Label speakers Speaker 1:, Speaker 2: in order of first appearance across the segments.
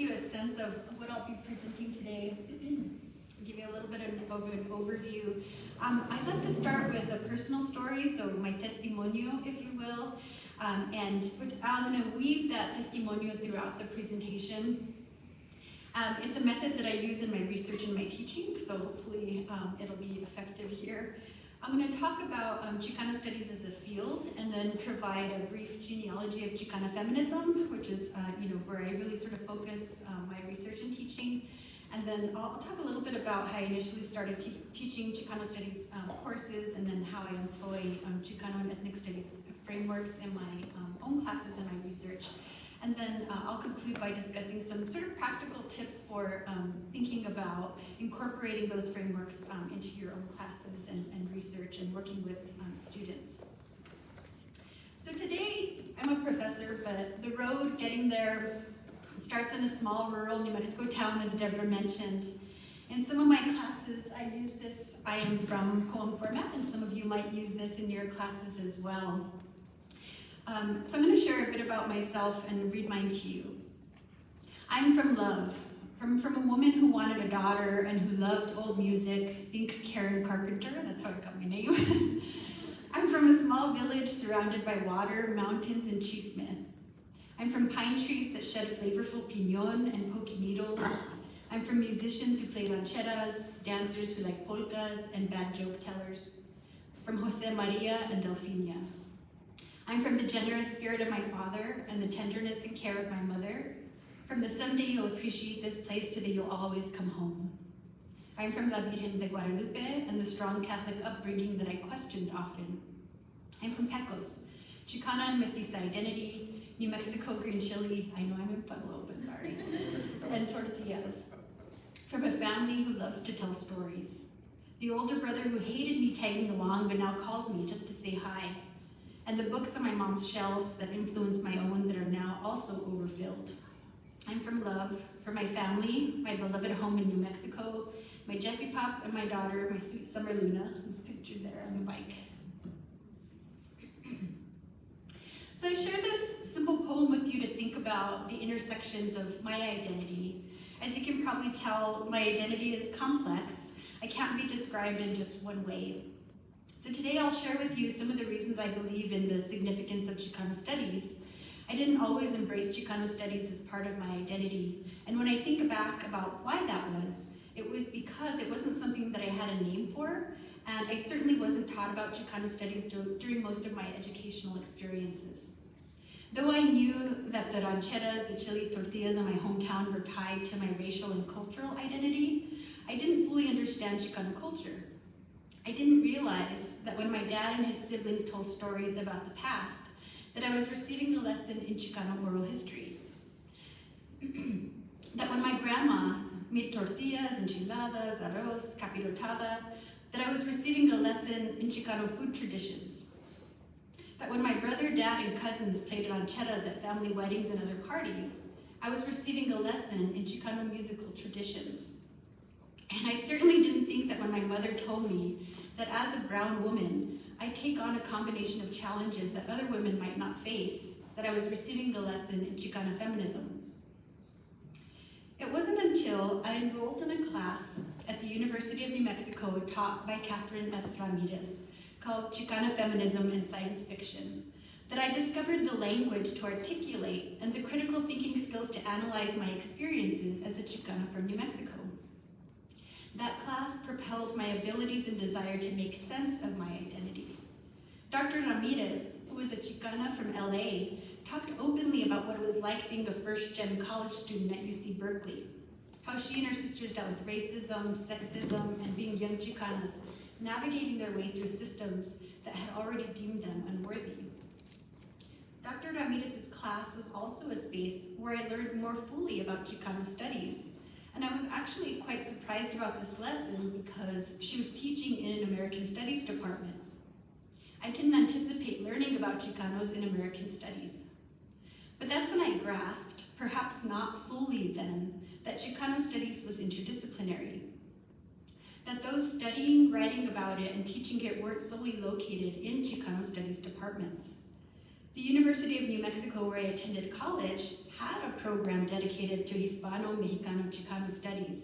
Speaker 1: you a sense of what I'll be presenting today, give you a little bit of an overview. Um, I'd like to start with a personal story, so my testimonio, if you will, um, and I'm going to weave that testimonio throughout the presentation. Um, it's a method that I use in my research and my teaching, so hopefully um, it'll be effective here. I'm going to talk about um, Chicano studies as a field and then provide a brief genealogy of Chicana feminism, which is uh, you know where I really sort of focus um, my research and teaching. And then I'll, I'll, talk a little bit about how I initially started te teaching Chicano studies um, courses and then how I employ um, Chicano and ethnic studies frameworks in my um, own classes and my research. And then uh, I'll conclude by discussing some sort of practical tips for um, thinking about incorporating those frameworks um, into your own classes and, and, research and working with um, students. So today, I'm a professor, but the road getting there starts in a small rural New Mexico town, as Deborah mentioned. In some of my classes, I use this I am from poem format, and some of you might use this in your classes as well. Um, so I'm going to share a bit about myself and read mine to you. I'm from love, from, from a woman who wanted a daughter and who loved old music. Think Karen Carpenter, that's how I got my name. I'm from a small village surrounded by water, mountains, and chisme. I'm from pine trees that shed flavorful pinon and pokey needles. I'm from musicians who play rancheras, dancers who like polkas, and bad joke tellers. From Jose Maria and Delfinia. I'm from the generous spirit of my father and the tenderness and care of my mother. From the someday you'll appreciate this place to the you'll always come home. I'm from La Virgen de Guadalupe and the strong Catholic upbringing that I questioned often. I'm from Pecos, Chicana and Mestiza identity, New Mexico green chili, I know I'm in Pueblo, but sorry, and tortillas. From a family who loves to tell stories. The older brother who hated me tagging along but now calls me just to say hi and the books on my mom's shelves that influenced my own that are now also overfilled. I'm from love, for my family, my beloved home in New Mexico, my Jeffy Pop and my daughter, my sweet Summer Luna, who's pictured there on the bike. so I share this simple poem with you to think about the intersections of my identity. As you can probably tell, my identity is complex. I can't be described in just one way. So today I'll share with you some of the reasons I believe in the significance of Chicano studies. I didn't always embrace Chicano studies as part of my identity, and when I think back about why that was, it was because it wasn't something that I had a name for, and I certainly wasn't taught about Chicano studies during most of my educational experiences. Though I knew that the rancheras, the chili tortillas in my hometown were tied to my racial and cultural identity, I didn't fully understand Chicano culture. I didn't realize that when my dad and his siblings told stories about the past, that I was receiving a lesson in Chicano oral history. that when my grandma made tortillas, enchiladas, arroz, capirotada, that I was receiving a lesson in Chicano food traditions. That when my brother, dad, and cousins played rancheras at family weddings and other parties, I was receiving a lesson in Chicano musical traditions. And I certainly didn't think that when my mother told me that as a brown woman, I take on a combination of challenges that other women might not face, that I was receiving the lesson in Chicana feminism. It wasn't until I enrolled in a class at the University of New Mexico taught by Catherine S. Ramirez called Chicana Feminism and Science Fiction that I discovered the language to articulate and the critical thinking skills to analyze my experiences as a Chicana from New Mexico. That class propelled my abilities and desire to make sense of my identity. Dr. Ramirez, who was a Chicana from LA, talked openly about what it was like being a first-gen college student at UC Berkeley, how she and her sisters dealt with racism, sexism, and being young Chicanas, navigating their way through systems that had already deemed them unworthy. Dr. Ramirez's class was also a space where I learned more fully about Chicano studies and I was actually quite surprised about this lesson because she was teaching in an American Studies department. I didn't anticipate learning about Chicanos in American Studies. But that's when I grasped, perhaps not fully then, that Chicano Studies was interdisciplinary. That those studying, writing about it, and teaching it weren't solely located in Chicano Studies departments. The University of New Mexico, where I attended college, had a program dedicated to Hispano, Mexicano, Chicano studies,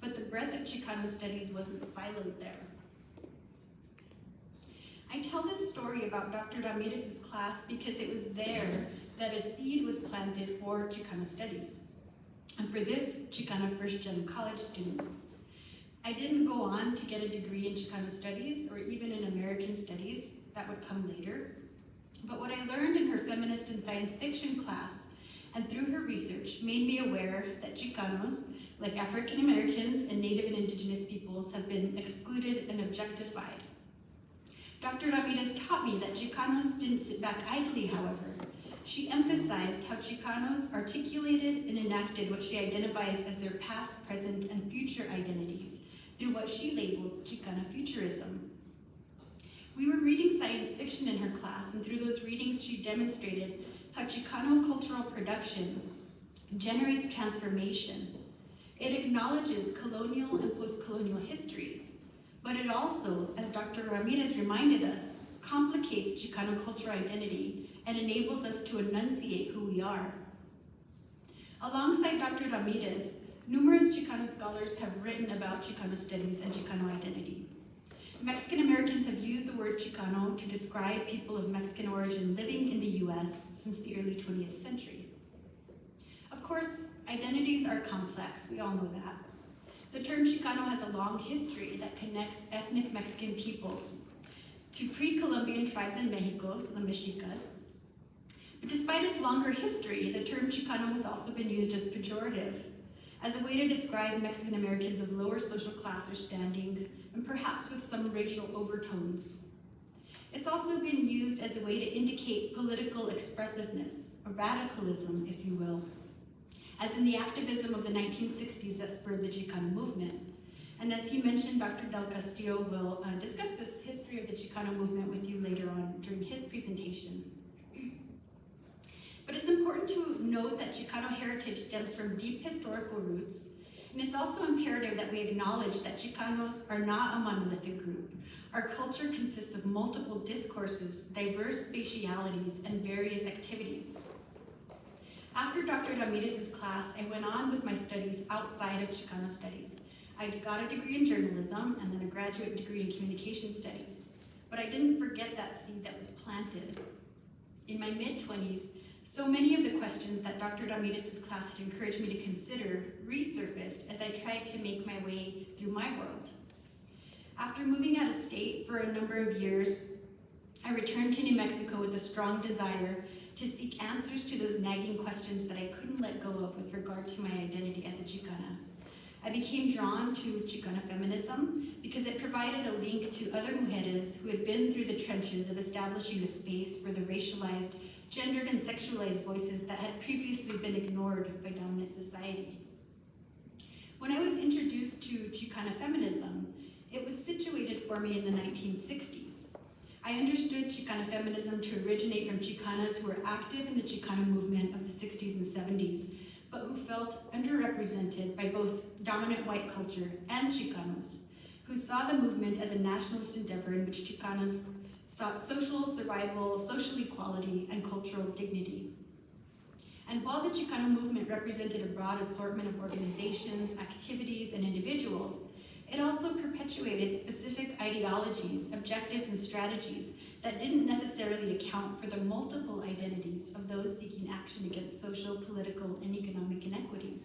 Speaker 1: but the breadth of Chicano studies wasn't siloed there. I tell this story about Dr. Ramirez's class because it was there that a seed was planted for Chicano studies. And for this Chicano first gen college student, I didn't go on to get a degree in Chicano studies or even in American studies, that would come later. But what I learned in her feminist and science fiction class and through her research made me aware that Chicanos, like African Americans and Native and Indigenous peoples, have been excluded and objectified. Dr. Ramirez taught me that Chicanos didn't sit back idly, however. She emphasized how Chicanos articulated and enacted what she identifies as their past, present, and future identities through what she labeled Chicana futurism. We were reading science fiction in her class, and through those readings, she demonstrated how Chicano cultural production generates transformation. It acknowledges colonial and post-colonial histories, but it also, as Dr. Ramirez reminded us, complicates Chicano cultural identity and enables us to enunciate who we are. Alongside Dr. Ramirez, numerous Chicano scholars have written about Chicano studies and Chicano identity. Mexican Americans have used the word Chicano to describe people of Mexican origin living in the US since the early 20th century. Of course, identities are complex, we all know that. The term Chicano has a long history that connects ethnic Mexican peoples to pre-Columbian tribes in Mexico, so the Mexicas. But despite its longer history, the term Chicano has also been used as pejorative, as a way to describe Mexican Americans of lower social class or standing, and perhaps with some racial overtones. It's also been used as a way to indicate political expressiveness, a radicalism, if you will, as in the activism of the 1960s that spurred the Chicano movement. And as he mentioned, Dr. Del Castillo will uh, discuss this history of the Chicano movement with you later on during his presentation. But it's important to note that Chicano heritage stems from deep historical roots, and it's also imperative that we acknowledge that Chicanos are not a monolithic group. Our culture consists of multiple discourses, diverse spatialities, and various activities. After Dr. Ramirez's class, I went on with my studies outside of Chicano studies. I got a degree in journalism and then a graduate degree in communication studies. But I didn't forget that seed that was planted. In my mid-20s, so many of the questions that Dr. Ramirez's class had encouraged me to consider resurfaced as I tried to make my way through my world. After moving out of state for a number of years, I returned to New Mexico with a strong desire to seek answers to those nagging questions that I couldn't let go of with regard to my identity as a Chicana. I became drawn to Chicana feminism because it provided a link to other mujeres who had been through the trenches of establishing a space for the racialized, gendered, and sexualized voices that had previously been ignored by dominant society. When I was introduced to Chicana feminism, it was situated for me in the 1960s. I understood Chicana feminism to originate from Chicanas who were active in the Chicana movement of the 60s and 70s, but who felt underrepresented by both dominant white culture and Chicanos, who saw the movement as a nationalist endeavor in which Chicanas sought social survival, social equality, and cultural dignity. And while the Chicano movement represented a broad assortment of organizations, activities, and individuals, it also perpetuated specific ideologies, objectives, and strategies that didn't necessarily account for the multiple identities of those seeking action against social, political, and economic inequities.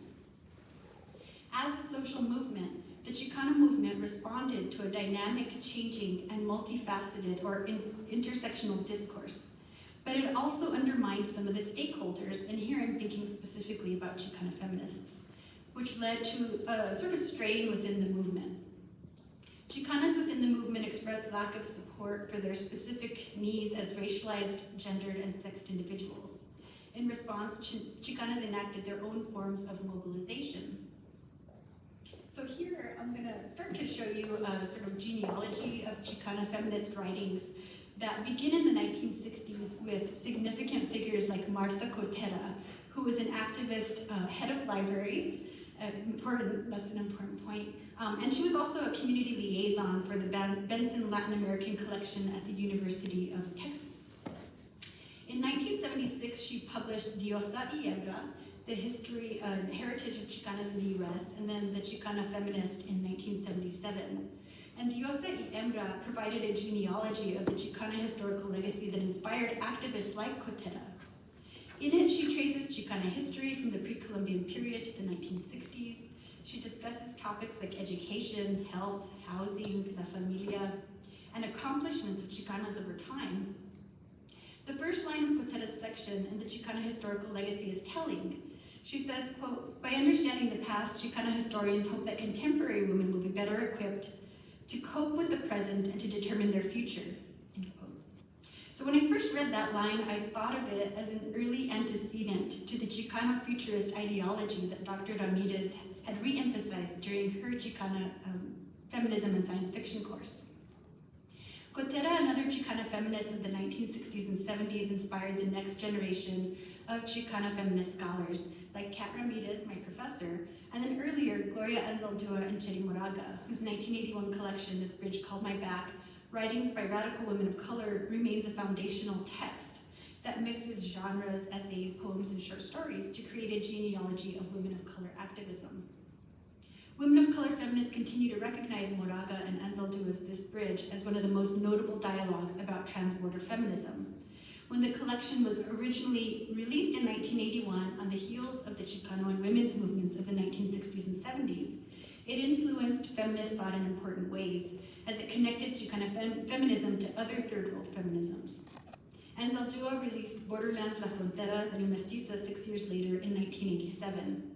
Speaker 1: As a social movement, the Chicano movement responded to a dynamic, changing, and multifaceted or in intersectional discourse, but it also undermined some of the stakeholders and here I'm thinking specifically about Chicano feminists which led to a sort of strain within the movement. Chicanas within the movement expressed lack of support for their specific needs as racialized, gendered, and sexed individuals. In response, Ch Chicanas enacted their own forms of mobilization. So here, I'm gonna start to show you a sort of genealogy of Chicana feminist writings that begin in the 1960s with significant figures like Marta Cotera, who was an activist uh, head of libraries uh, important, that's an important point. Um, and she was also a community liaison for the Benson Latin American Collection at the University of Texas. In 1976, she published Diosa y Hembra, the history and heritage of Chicanas in the US, and then the Chicana feminist in 1977. And Diosa y Hembra provided a genealogy of the Chicana historical legacy that inspired activists like Cotera. In it, she traces Chicana history from the pre-Columbian period to the 1960s. She discusses topics like education, health, housing, la familia, and accomplishments of Chicanas over time. The first line of Cotera's section in the Chicana historical legacy is telling. She says, quote, by understanding the past, Chicana historians hope that contemporary women will be better equipped to cope with the present and to determine their future. So when I first read that line, I thought of it as an early antecedent to the Chicano futurist ideology that Dr. Ramirez had re-emphasized during her Chicana um, feminism and science fiction course. Cotera and other Chicana feminists of the 1960s and 70s inspired the next generation of Chicana feminist scholars, like Kat Ramirez, my professor, and then earlier, Gloria Anzaldúa and Cherríe Moraga, whose 1981 collection, This Bridge Called My Back, Writings by Radical Women of Color, remains a foundational text that mixes genres, essays, poems, and short stories to create a genealogy of women of color activism. Women of color feminists continue to recognize Moraga and Anzaldúa's This Bridge as one of the most notable dialogues about transborder feminism. When the collection was originally released in 1981 on the heels of the Chicano and women's movements of the 1960s and 70s, it influenced feminist thought in important ways as it connected Chicana fem feminism to other third world feminisms. Anzaldúa released Borderlands La Frontera, New Mestiza, six years later in 1987.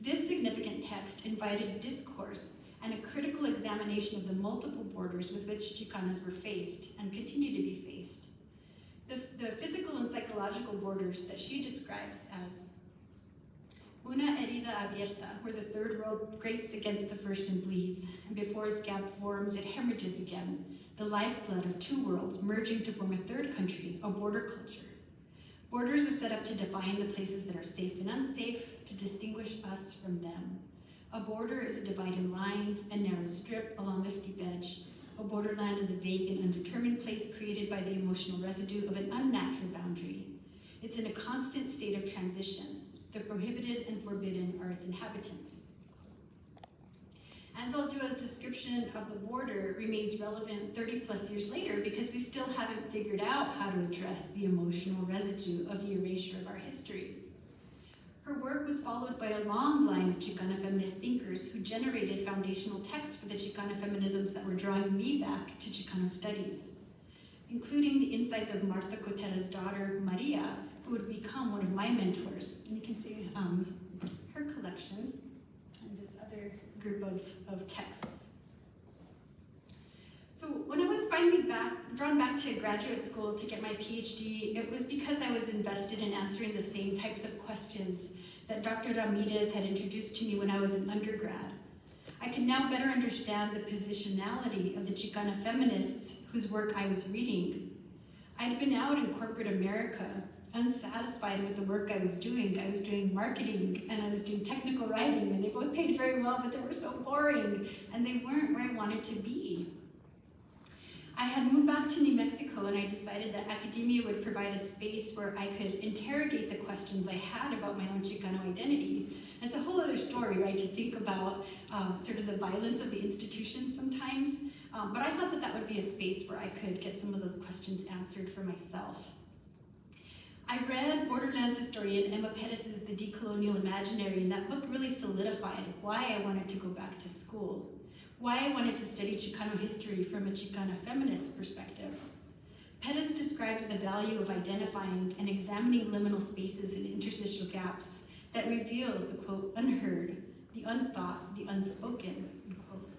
Speaker 1: This significant text invited discourse and a critical examination of the multiple borders with which Chicanas were faced and continue to be faced. The, the physical and psychological borders that she describes as Una herida abierta, where the third world grates against the first and bleeds, and before a scab forms, it hemorrhages again, the lifeblood of two worlds merging to form a third country, a border culture. Borders are set up to define the places that are safe and unsafe, to distinguish us from them. A border is a dividing line, a narrow strip along a steep edge. A borderland is a vague and undetermined place created by the emotional residue of an unnatural boundary. It's in a constant state of transition, the prohibited and forbidden are its inhabitants. Anzaldúa's description of the border remains relevant 30 plus years later because we still haven't figured out how to address the emotional residue of the erasure of our histories. Her work was followed by a long line of Chicana feminist thinkers who generated foundational texts for the Chicana feminisms that were drawing me back to Chicano studies, including the insights of Marta Cotera's daughter, Maria, would become one of my mentors. And you can see um, her collection and this other group of, of texts. So when I was finally back, drawn back to graduate school to get my PhD, it was because I was invested in answering the same types of questions that Dr. Ramirez had introduced to me when I was an undergrad. I can now better understand the positionality of the Chicana feminists whose work I was reading. I'd been out in corporate America unsatisfied with the work I was doing. I was doing marketing and I was doing technical writing and they both paid very well, but they were so boring and they weren't where I wanted to be. I had moved back to New Mexico and I decided that academia would provide a space where I could interrogate the questions I had about my own Chicano identity. It's a whole other story, right, to think about um, sort of the violence of the institution sometimes. Um, but I thought that that would be a space where I could get some of those questions answered for myself. I read Borderlands historian Emma Perez's The Decolonial Imaginary, and that book really solidified why I wanted to go back to school, why I wanted to study Chicano history from a Chicana feminist perspective. Perez describes the value of identifying and examining liminal spaces and interstitial gaps that reveal the quote, unheard, the unthought, the unspoken, unquote.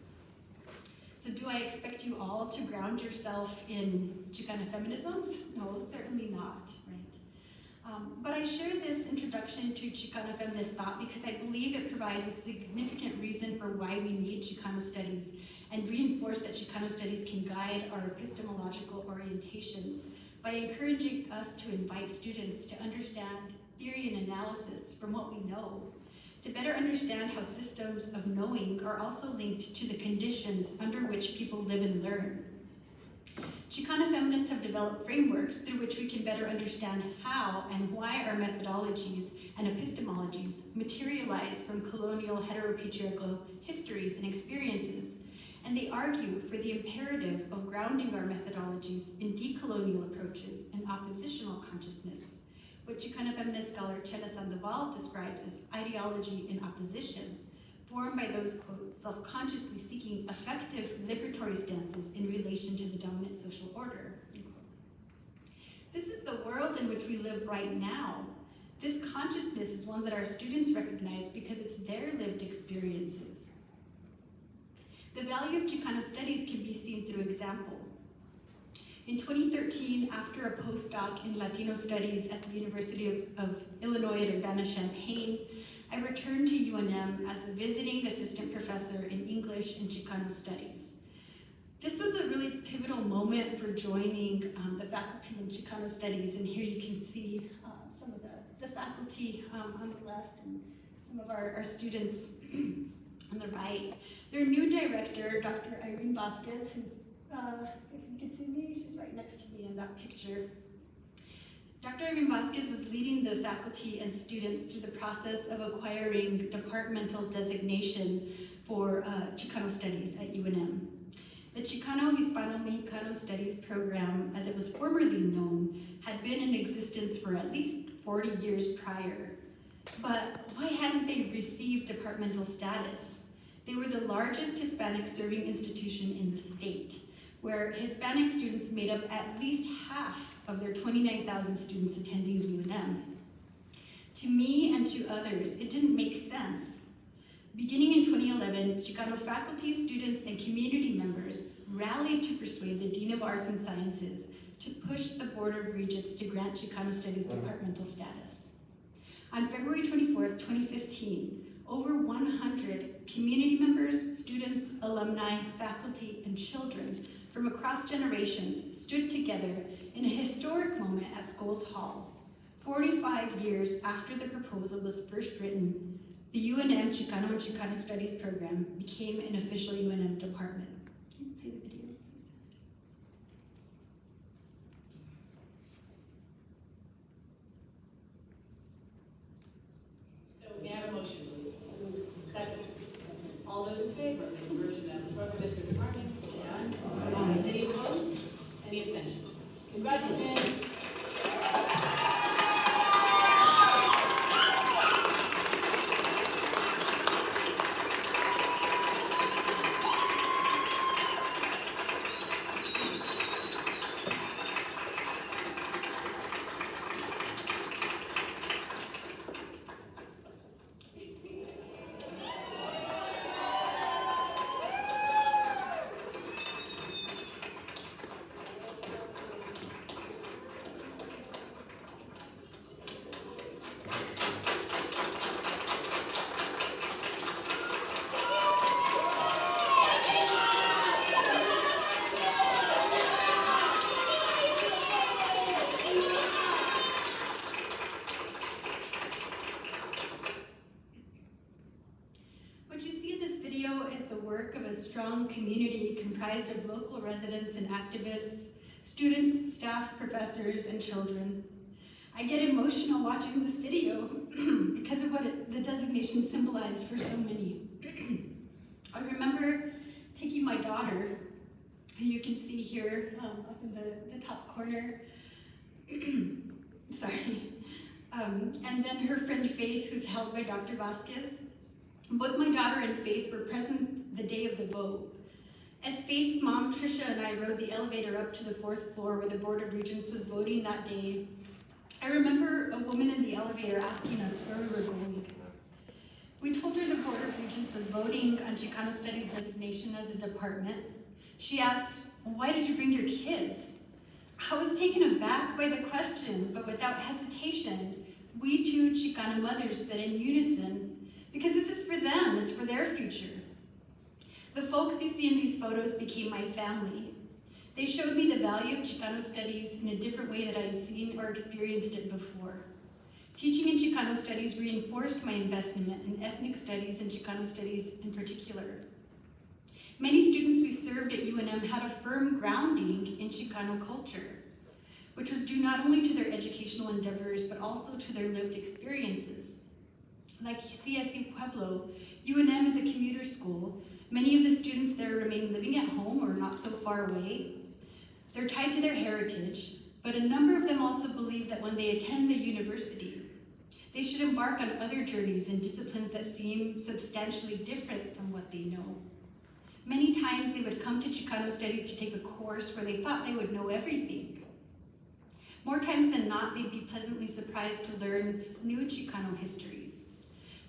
Speaker 1: So do I expect you all to ground yourself in Chicana feminisms? No, certainly not? Um, but I share this introduction to Chicano feminist thought because I believe it provides a significant reason for why we need Chicano studies and reinforce that Chicano studies can guide our epistemological orientations by encouraging us to invite students to understand theory and analysis from what we know, to better understand how systems of knowing are also linked to the conditions under which people live and learn. Chicana feminists have developed frameworks through which we can better understand how and why our methodologies and epistemologies materialize from colonial heteropatriarchal histories and experiences, and they argue for the imperative of grounding our methodologies in decolonial approaches and oppositional consciousness, what Chicana feminist scholar Chela Sandoval describes as ideology in opposition, formed by those, quote, self-consciously seeking effective liberatory stances in relation to the dominant social order, This is the world in which we live right now. This consciousness is one that our students recognize because it's their lived experiences. The value of Chicano studies can be seen through example. In 2013, after a postdoc in Latino studies at the University of, of Illinois at Urbana-Champaign, I returned to UNM as a visiting assistant professor in English and Chicano studies. This was a really pivotal moment for joining um, the faculty in Chicano studies, and here you can see uh, some of the, the faculty um, on the left and some of our, our students on the right. Their new director, Dr. Irene Vasquez, who's, uh, if you can see me, she's right next to me in that picture. Dr. Irene Vasquez was leading the faculty and students through the process of acquiring departmental designation for uh, Chicano studies at UNM. The Chicano Hispano Mexicano Studies program, as it was formerly known, had been in existence for at least 40 years prior. But why hadn't they received departmental status? They were the largest Hispanic serving institution in the state where Hispanic students made up at least half of their 29,000 students attending UNM. To me and to others, it didn't make sense. Beginning in 2011, Chicano faculty, students, and community members rallied to persuade the Dean of Arts and Sciences to push the Board of Regents to grant Chicano Studies mm-hmm. departmental status. On February 24, 2015, over 100 community members, students, alumni, faculty, and children from across generations stood together in a historic moment at Scholes Hall. 45 years after the proposal was first written, the UNM Chicano and Chicano Studies program became an official UNM department.
Speaker 2: So may I have a motion, please? Second. All those in favor of the conversion of the program into a department, say aye. Any opposed? Any abstentions? Congratulations.
Speaker 1: What you see in this video is the work of a strong community comprised of local residents and activists, students, staff, professors, and children. I get emotional watching this video because of what it, the designation symbolized for so many. I remember taking my daughter, who you can see here um, up in the, the top corner, sorry, um, and then her friend Faith, who's held by Dr. Vasquez, both my daughter and Faith were present the day of the vote. As Faith's mom, Trisha, and I rode the elevator up to the fourth floor where the Board of Regents was voting that day, I remember a woman in the elevator asking us where we were going. We told her the Board of Regents was voting on Chicano Studies designation as a department. She asked, why did you bring your kids? I was taken aback by the question, but without hesitation, we two Chicana mothers said in unison, because this is for them, it's for their future. The folks you see in these photos became my family. They showed me the value of Chicano studies in a different way that I had seen or experienced it before. Teaching in Chicano studies reinforced my investment in ethnic studies and Chicano studies in particular. Many students we served at UNM had a firm grounding in Chicano culture, which was due not only to their educational endeavors, but also to their lived experiences. Like CSU Pueblo, UNM is a commuter school. Many of the students there remain living at home or not so far away. They're tied to their heritage, but a number of them also believe that when they attend the university, they should embark on other journeys and disciplines that seem substantially different from what they know. Many times they would come to Chicano studies to take a course where they thought they would know everything. More times than not, they'd be pleasantly surprised to learn new Chicano histories,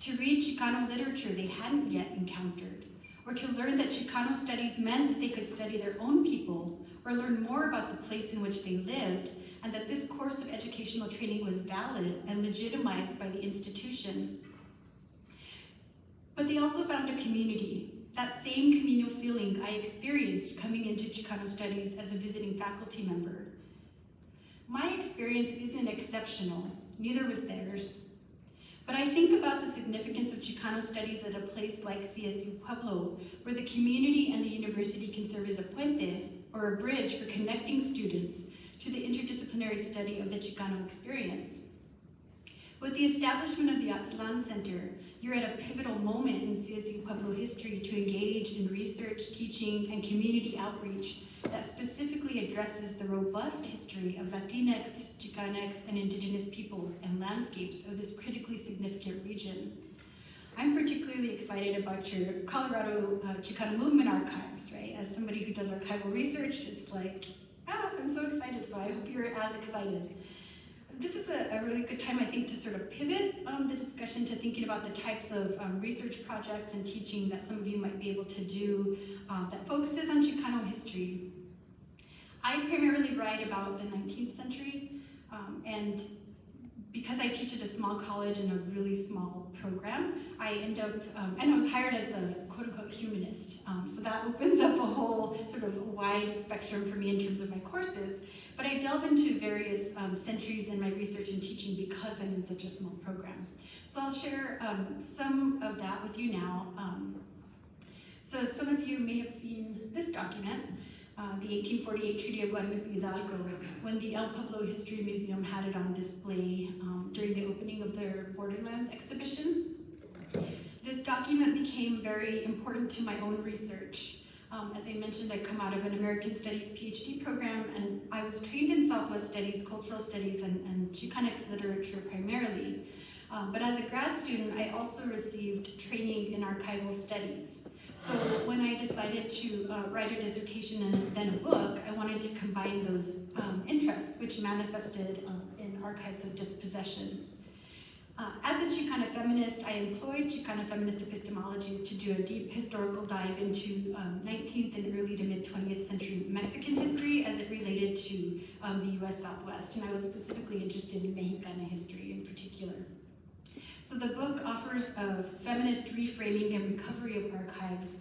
Speaker 1: to read Chicano literature they hadn't yet encountered, or to learn that Chicano studies meant that they could study their own people or learn more about the place in which they lived, and that this course of educational training was valid and legitimized by the institution. But they also found a community, that same communal feeling I experienced coming into Chicano studies as a visiting faculty member. My experience isn't exceptional, neither was theirs. But I think about the significance of Chicano studies at a place like CSU Pueblo, where the community and the university can serve as a puente, or a bridge for connecting students to the interdisciplinary study of the Chicano experience. With the establishment of the Aztlan Center, you're at a pivotal moment in CSU Pueblo history to engage in research, teaching, and community outreach that specifically addresses the robust history of Latinx, Chicanx, and indigenous peoples and landscapes of this critically significant region. I'm particularly excited about your Colorado uh, Chicano Movement Archives, right? As somebody who does archival research, it's like, ah, I'm so excited, so I hope you're as excited this is a, a, really good time, I think, to sort of pivot um, the discussion to thinking about the types of um, research projects and teaching that some of you might be able to do um, that focuses on Chicano history. I primarily write about the 19th century, um, and because I teach at a small college in a really small program, I end up, um, and I was hired as the humanist, um, so that opens up a whole sort of wide spectrum for me in terms of my courses. But I delve into various um, centuries in my research and teaching because I'm in such a small program. So I'll share um, some of that with you now. Um, so some of you may have seen this document, uh, the 1848 Treaty of Guadalupe Hidalgo, when the El Pueblo History Museum had it on display um, during the opening of their Borderlands exhibition. This document became very important to my own research. Um, as I mentioned, I come out of an American Studies PhD program, and I was trained in Southwest Studies, Cultural Studies, and, and Chicanx literature primarily. Um, but as a grad student, I also received training in archival studies. So when I decided to uh, write a dissertation and then a book, I wanted to combine those um, interests, which manifested um, in archives of dispossession. Uh, as a Chicana feminist, I employed Chicana feminist epistemologies to do a deep historical dive into um, 19th and early to mid 20th century Mexican history as it related to um, the US Southwest, and I was specifically interested in Mexicana history in particular. So the book offers a feminist reframing and recovery of archives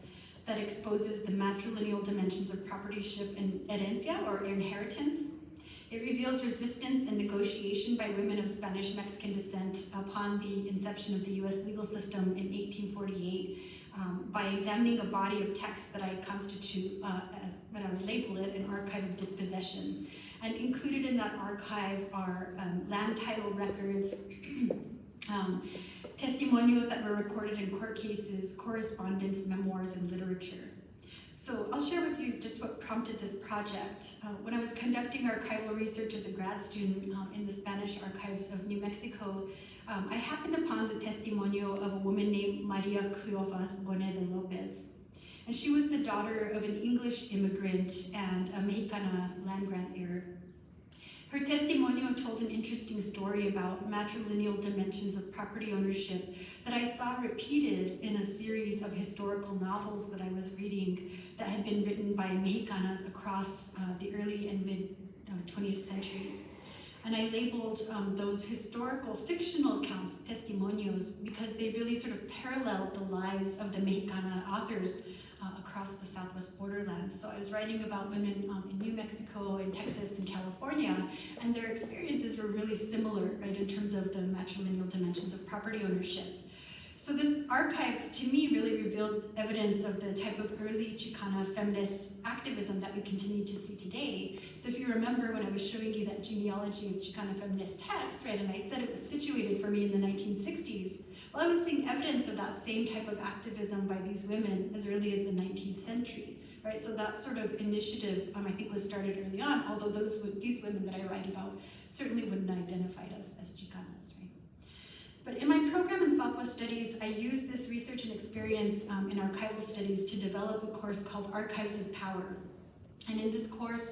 Speaker 1: that exposes the matrilineal dimensions of propertyship and herencia, or inheritance, it reveals resistance and negotiation by women of Spanish-Mexican descent upon the inception of the U.S. legal system in 1848 um, by examining a body of texts that I constitute, uh, as, what I would label it, an archive of dispossession. And included in that archive are um, land title records, um, testimonials that were recorded in court cases, correspondence, memoirs, and literature. So I'll share with you just what prompted this project. Uh, when I was conducting archival research as a grad student um, in the Spanish archives of New Mexico, um, I happened upon the testimonio of a woman named Maria Cleofas Bone de Lopez. And she was the daughter of an English immigrant and a Mexicana land grant heir. Her testimonio told an interesting story about matrilineal dimensions of property ownership that I saw repeated in a series of historical novels that I was reading that had been written by Mexicanas across uh, the early and mid uh, 20th centuries. And I labeled um, those historical fictional accounts, testimonios, because they really sort of paralleled the lives of the Mexicana authors uh, across the southwest borderlands. So I was writing about women um, in New Mexico, in Texas, and California, and their experiences were really similar, right, in terms of the matrilineal dimensions of property ownership. So this archive, to me, really revealed evidence of the type of early Chicana feminist activism that we continue to see today. So if you remember when I was showing you that genealogy of Chicana feminist texts, right, and I said it was situated for me in the 1960s, well, I was seeing evidence of that same type of activism by these women as early as the 19th century, right? So that sort of initiative, um, I think, was started early on, although those these women that I write about certainly wouldn't identify as, as Chicanas, right? But in my program in Southwest Studies, I used this research and experience um, in archival studies to develop a course called Archives of Power. And in this course,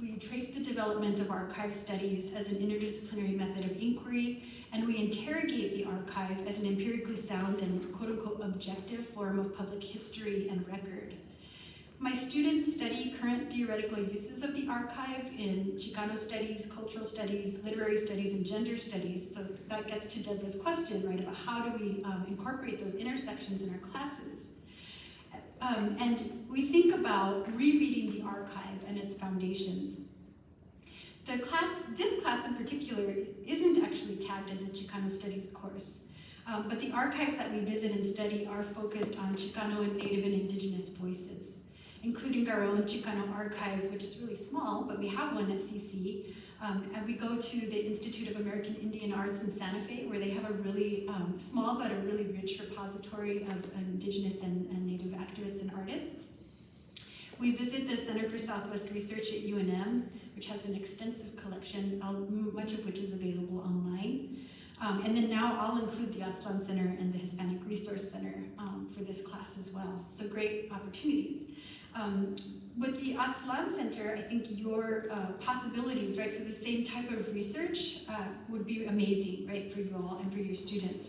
Speaker 1: we trace the development of archive studies as an interdisciplinary method of inquiry, and we interrogate the archive as an empirically sound and quote-unquote objective form of public history and record. My students study current theoretical uses of the archive in Chicano studies, cultural studies, literary studies, and gender studies. So that gets to Deborah's question, right, about how do we um, incorporate those intersections in our classes. Um, and we think about rereading the archive and its foundations. The class, this class in particular, isn't actually tagged as a Chicano studies course. Um, but the archives that we visit and study are focused on Chicano and Native and Indigenous voices including our own Chicano archive, which is really small, but we have one at CC. Um, and we go to the Institute of American Indian Arts in Santa Fe, where they have a really um, small but a really rich repository of indigenous and, and native activists and artists. We visit the Center for Southwest Research at UNM, which has an extensive collection, much of which is available online. Um, and then now I'll include the Aztlan Center and the Hispanic Resource Center um, for this class as well. So great opportunities. Um, with the Aztlan Center, I think your uh, possibilities, right, for the same type of research uh, would be amazing, right, for you all and for your students.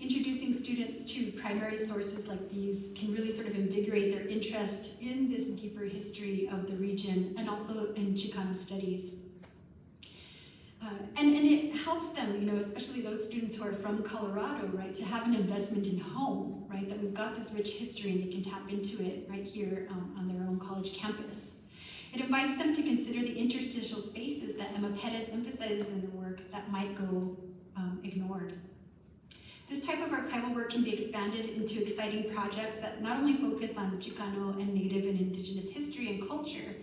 Speaker 1: Introducing students to primary sources like these can really sort of invigorate their interest in this deeper history of the region and also in Chicano studies. Uh, and, and it helps them, you know, especially those students who are from Colorado, right, to have an investment in home, right, that we've got this rich history and they can tap into it right here um, on their own college campus. It invites them to consider the interstitial spaces that Emma Perez emphasizes in her work that might go um, ignored. This type of archival work can be expanded into exciting projects that not only focus on Chicano and Native and Indigenous history and culture,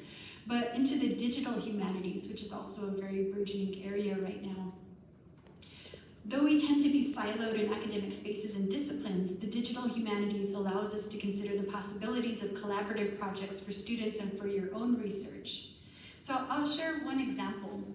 Speaker 1: but into the digital humanities, which is also a very burgeoning area right now. Though we tend to be siloed in academic spaces and disciplines, the digital humanities allows us to consider the possibilities of collaborative projects for students and for your own research. So I'll share one example.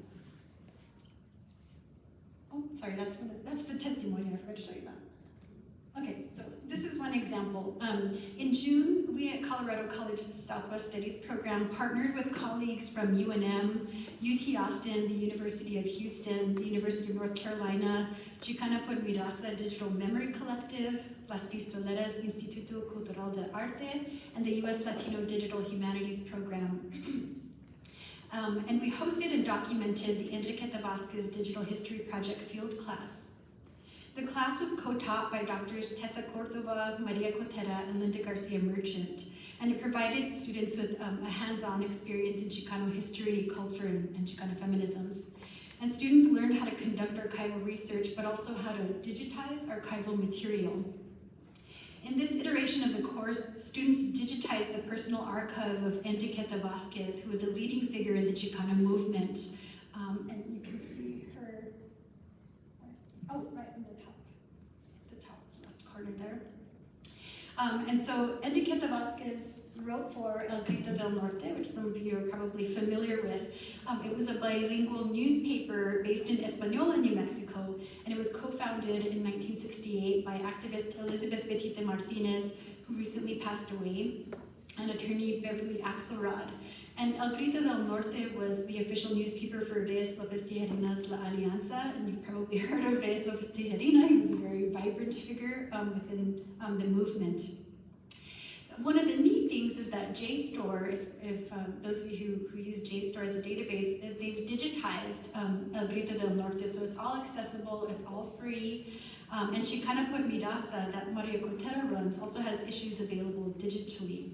Speaker 1: Oh, sorry, that's, the, that's the testimony, I forgot to show you that. Okay, so this is one example. Um, in June, we at Colorado College's Southwest Studies program partnered with colleagues from UNM, UT Austin, the University of Houston, the University of North Carolina, Chicana por Digital Memory Collective, Las Pistoleras Instituto Cultural de Arte, and the U.S. Latino Digital Humanities Program. um, and we hosted and documented the Enriqueta Vasquez Digital History Project field class. The class was co-taught by Drs. Tessa Cordova, Maria Cotera, and Linda Garcia Merchant, and it provided students with um, a hands-on experience in Chicano history, culture, and, and Chicano feminisms. And students learned how to conduct archival research, but also how to digitize archival material. In this iteration of the course, students digitized the personal archive of Enriqueta Vasquez, who was a leading figure in the Chicana movement. Um, and you can see her, oh, right in the top, the top left corner there. Um, and so Enriqueta Vasquez wrote for El Grito del Norte, which some of you are probably familiar with. Um, it was a bilingual newspaper based in Española, New Mexico, and it was co-founded in 1968 by activist Elizabeth Betita Martinez, who recently passed away, and attorney Beverly Axelrod. And El Grito del Norte was the official newspaper for Reyes Lopez Tijerina's La Alianza, and you've probably heard of Reyes Lopez Tijerina. He was a very vibrant figure um, within um, the movement. One of the neat things is that JSTOR, if, if um, those of you who, who use JSTOR as a database, is they've digitized um, El Grito del Norte, so it's all accessible, it's all free. Um, and Chicana por mi Raza, that Maria Cotera runs, also has issues available digitally.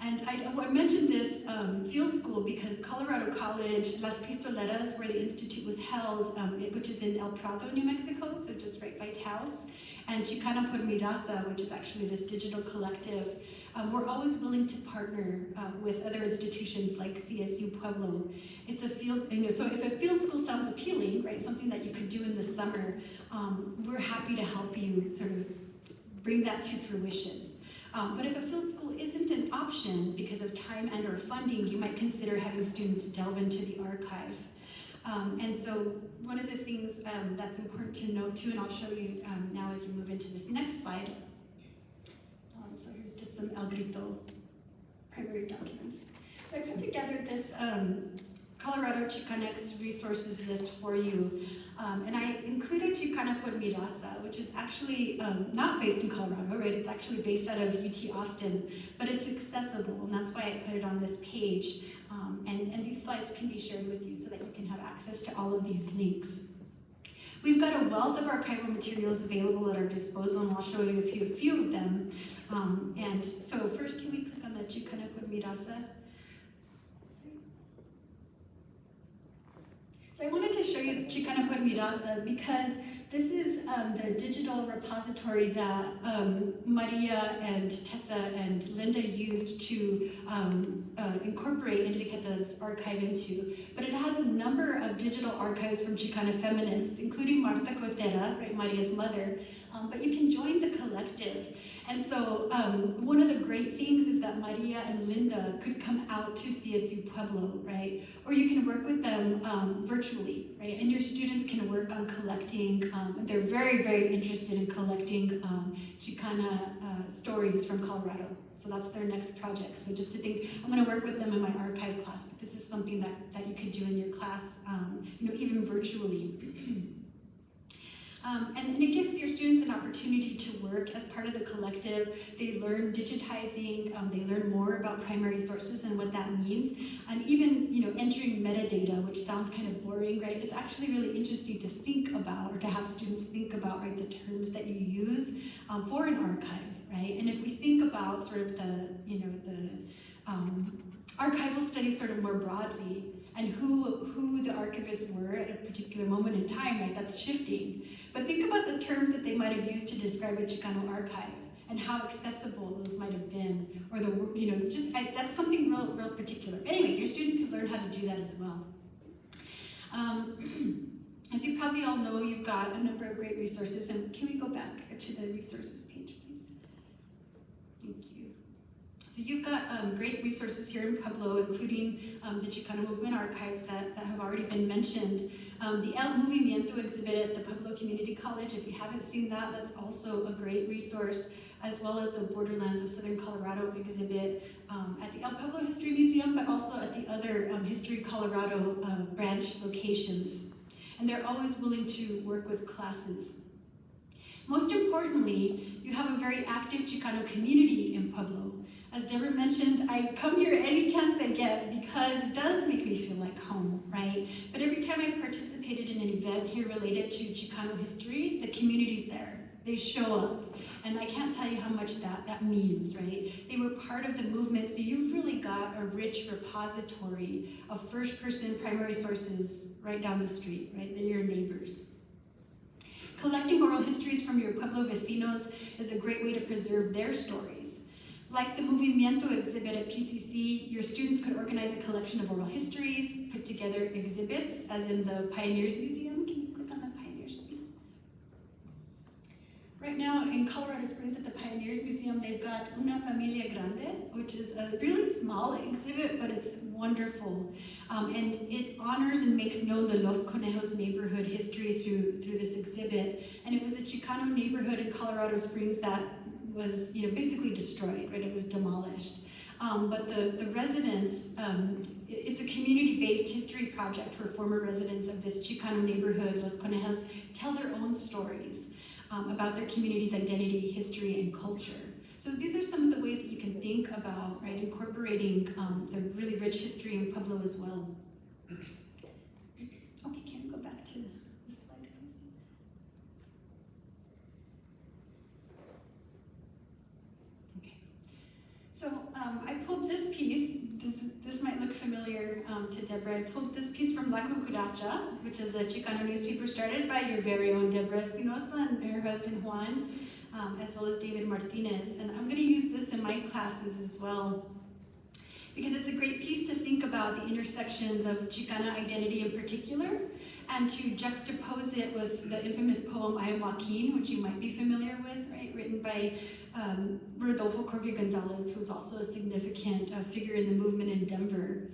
Speaker 1: And I, I mentioned this um, field school because Colorado College, Las Pistoleras, where the institute was held, um, which is in El Prado, New Mexico, so just right by Taos, and Chicana mi Raza, which is actually this digital collective, um, we're always willing to partner uh, with other institutions like CSU Pueblo. It's a field, you know, so if a field school sounds appealing, right, something that you could do in the summer, um, we're happy to help you sort of bring that to fruition. Um, but if a field school isn't an option because of time and or funding, you might consider having students delve into the archive. Um, and so one of the things um, that's important to note too, and I'll show you um, now as we move into this next slide. Um, so here's just some El Grito primary documents. So I put together this um, Colorado Chicanx resources list for you. Um, and I included Chicana por mi Raza, which is actually not based in Colorado, right? It's actually based out of UT Austin, but it's accessible, and that's why I put it on this page. Um, and, and these slides can be shared with you so that you can have access to all of these links. We've got a wealth of archival materials available at our disposal, and I'll show you a few, a few of them. Um, and so first, can we click on the Chicana mi Raza? So I wanted to show you Chicana por mi Raza because this is um, the digital repository that um, Maria and Tessa and Linda used to um, uh, incorporate Enriqueta's archive into. But it has a number of digital archives from Chicana feminists, including Marta Cotera, right, Maria's mother. Um, but you can join the collective. And so um, one of the great things is that Maria and Linda could come out to CSU Pueblo, right? Or you can work with them um, virtually, right? And your students can work on collecting, um, they're very, very interested in collecting um, Chicana uh, stories from Colorado. So that's their next project. So just to think, I'm gonna work with them in my archive class, but this is something that, that you could do in your class, um, you know, even virtually. Um, and, it gives your students an opportunity to work as part of the collective. They learn digitizing, um, they learn more about primary sources and what that means. And even, you know, entering metadata, which sounds kind of boring, right? It's actually really interesting to think about or to have students think about, right, the terms that you use um, for an archive, right? And if we think about sort of the, you know, the um, archival studies sort of more broadly, and who, who the archivists were at a particular moment in time, right? That's shifting. But think about the terms that they might have used to describe a Chicano archive and how accessible those might have been, or the, you know, just, I, that's something real, real particular. Anyway, your students can learn how to do that as well. Um, as you probably all know, you've got a number of great resources, and can we go back to the resources page, please? Thank you. So you've got um, great resources here in Pueblo, including um, the Chicano Movement Archives that, that have already been mentioned. Um, the El Movimiento exhibit at the Pueblo Community College, if you haven't seen that, that's also a great resource, as well as the Borderlands of Southern Colorado exhibit um, at the El Pueblo History Museum, but also at the other um, History Colorado uh, branch locations. And they're always willing to work with classes. Most importantly, you have a very active Chicano community in Pueblo. As Deborah mentioned, I come here any chance I get because it does make me feel like home, right? But every time I participated in an event here related to Chicano history, the community's there. They show up. And I can't tell you how much that, that means, right? They were part of the movement, so you've really got a rich repository of first-person primary sources right down the street, right? They're your neighbors. Collecting oral histories from your Pueblo vecinos is a great way to preserve their stories. Like the Movimiento exhibit at PCC, your students could organize a collection of oral histories, put together exhibits, as in the Pioneers Museum. Can you click on the Pioneers, please? Right now in Colorado Springs at the Pioneers Museum, they've got Una Familia Grande, which is a really small exhibit, but it's wonderful. Um, and it honors and makes known the Los Conejos neighborhood history through, through this exhibit. And it was a Chicano neighborhood in Colorado Springs that was you know, basically destroyed, right? It was demolished. Um, but the, the residents, um, it's a community-based history project where former residents of this Chicano neighborhood, Los Conejos, tell their own stories um, about their community's identity, history, and culture. So these are some of the ways that you can think about, right, incorporating um, the really rich history in Pueblo as well. Okay, can we go back to the slide, please? Okay. So um, I pulled this piece. This, this might look familiar um, to Deborah. I pulled this piece from La Cucaracha, which is a Chicano newspaper started by your very own Deborah Espinosa and her husband Juan, um, as well as David Martinez. And I'm going to use this in my classes as well because it's a great piece to think about the intersections of Chicana identity in particular and to juxtapose it with the infamous poem I Am Joaquin, which you might be familiar with, right, written by um, Rodolfo Jorge Gonzalez, who's also a significant uh, figure in the movement in Denver.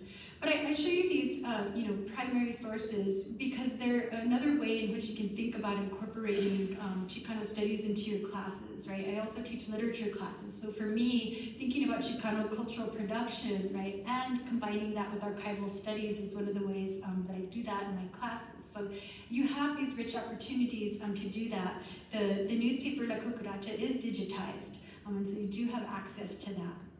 Speaker 1: But I, I show you these, uh, you know, primary sources because they're another way in which you can think about incorporating um, Chicano studies into your classes, right? I also teach literature classes, so for me, thinking about Chicano cultural production, right, and combining that with archival studies is one of the ways um, that I do that in my classes. So you have these rich opportunities um, to do that. The, the newspaper La Cucaracha is digitized, um, and so you do have access to that.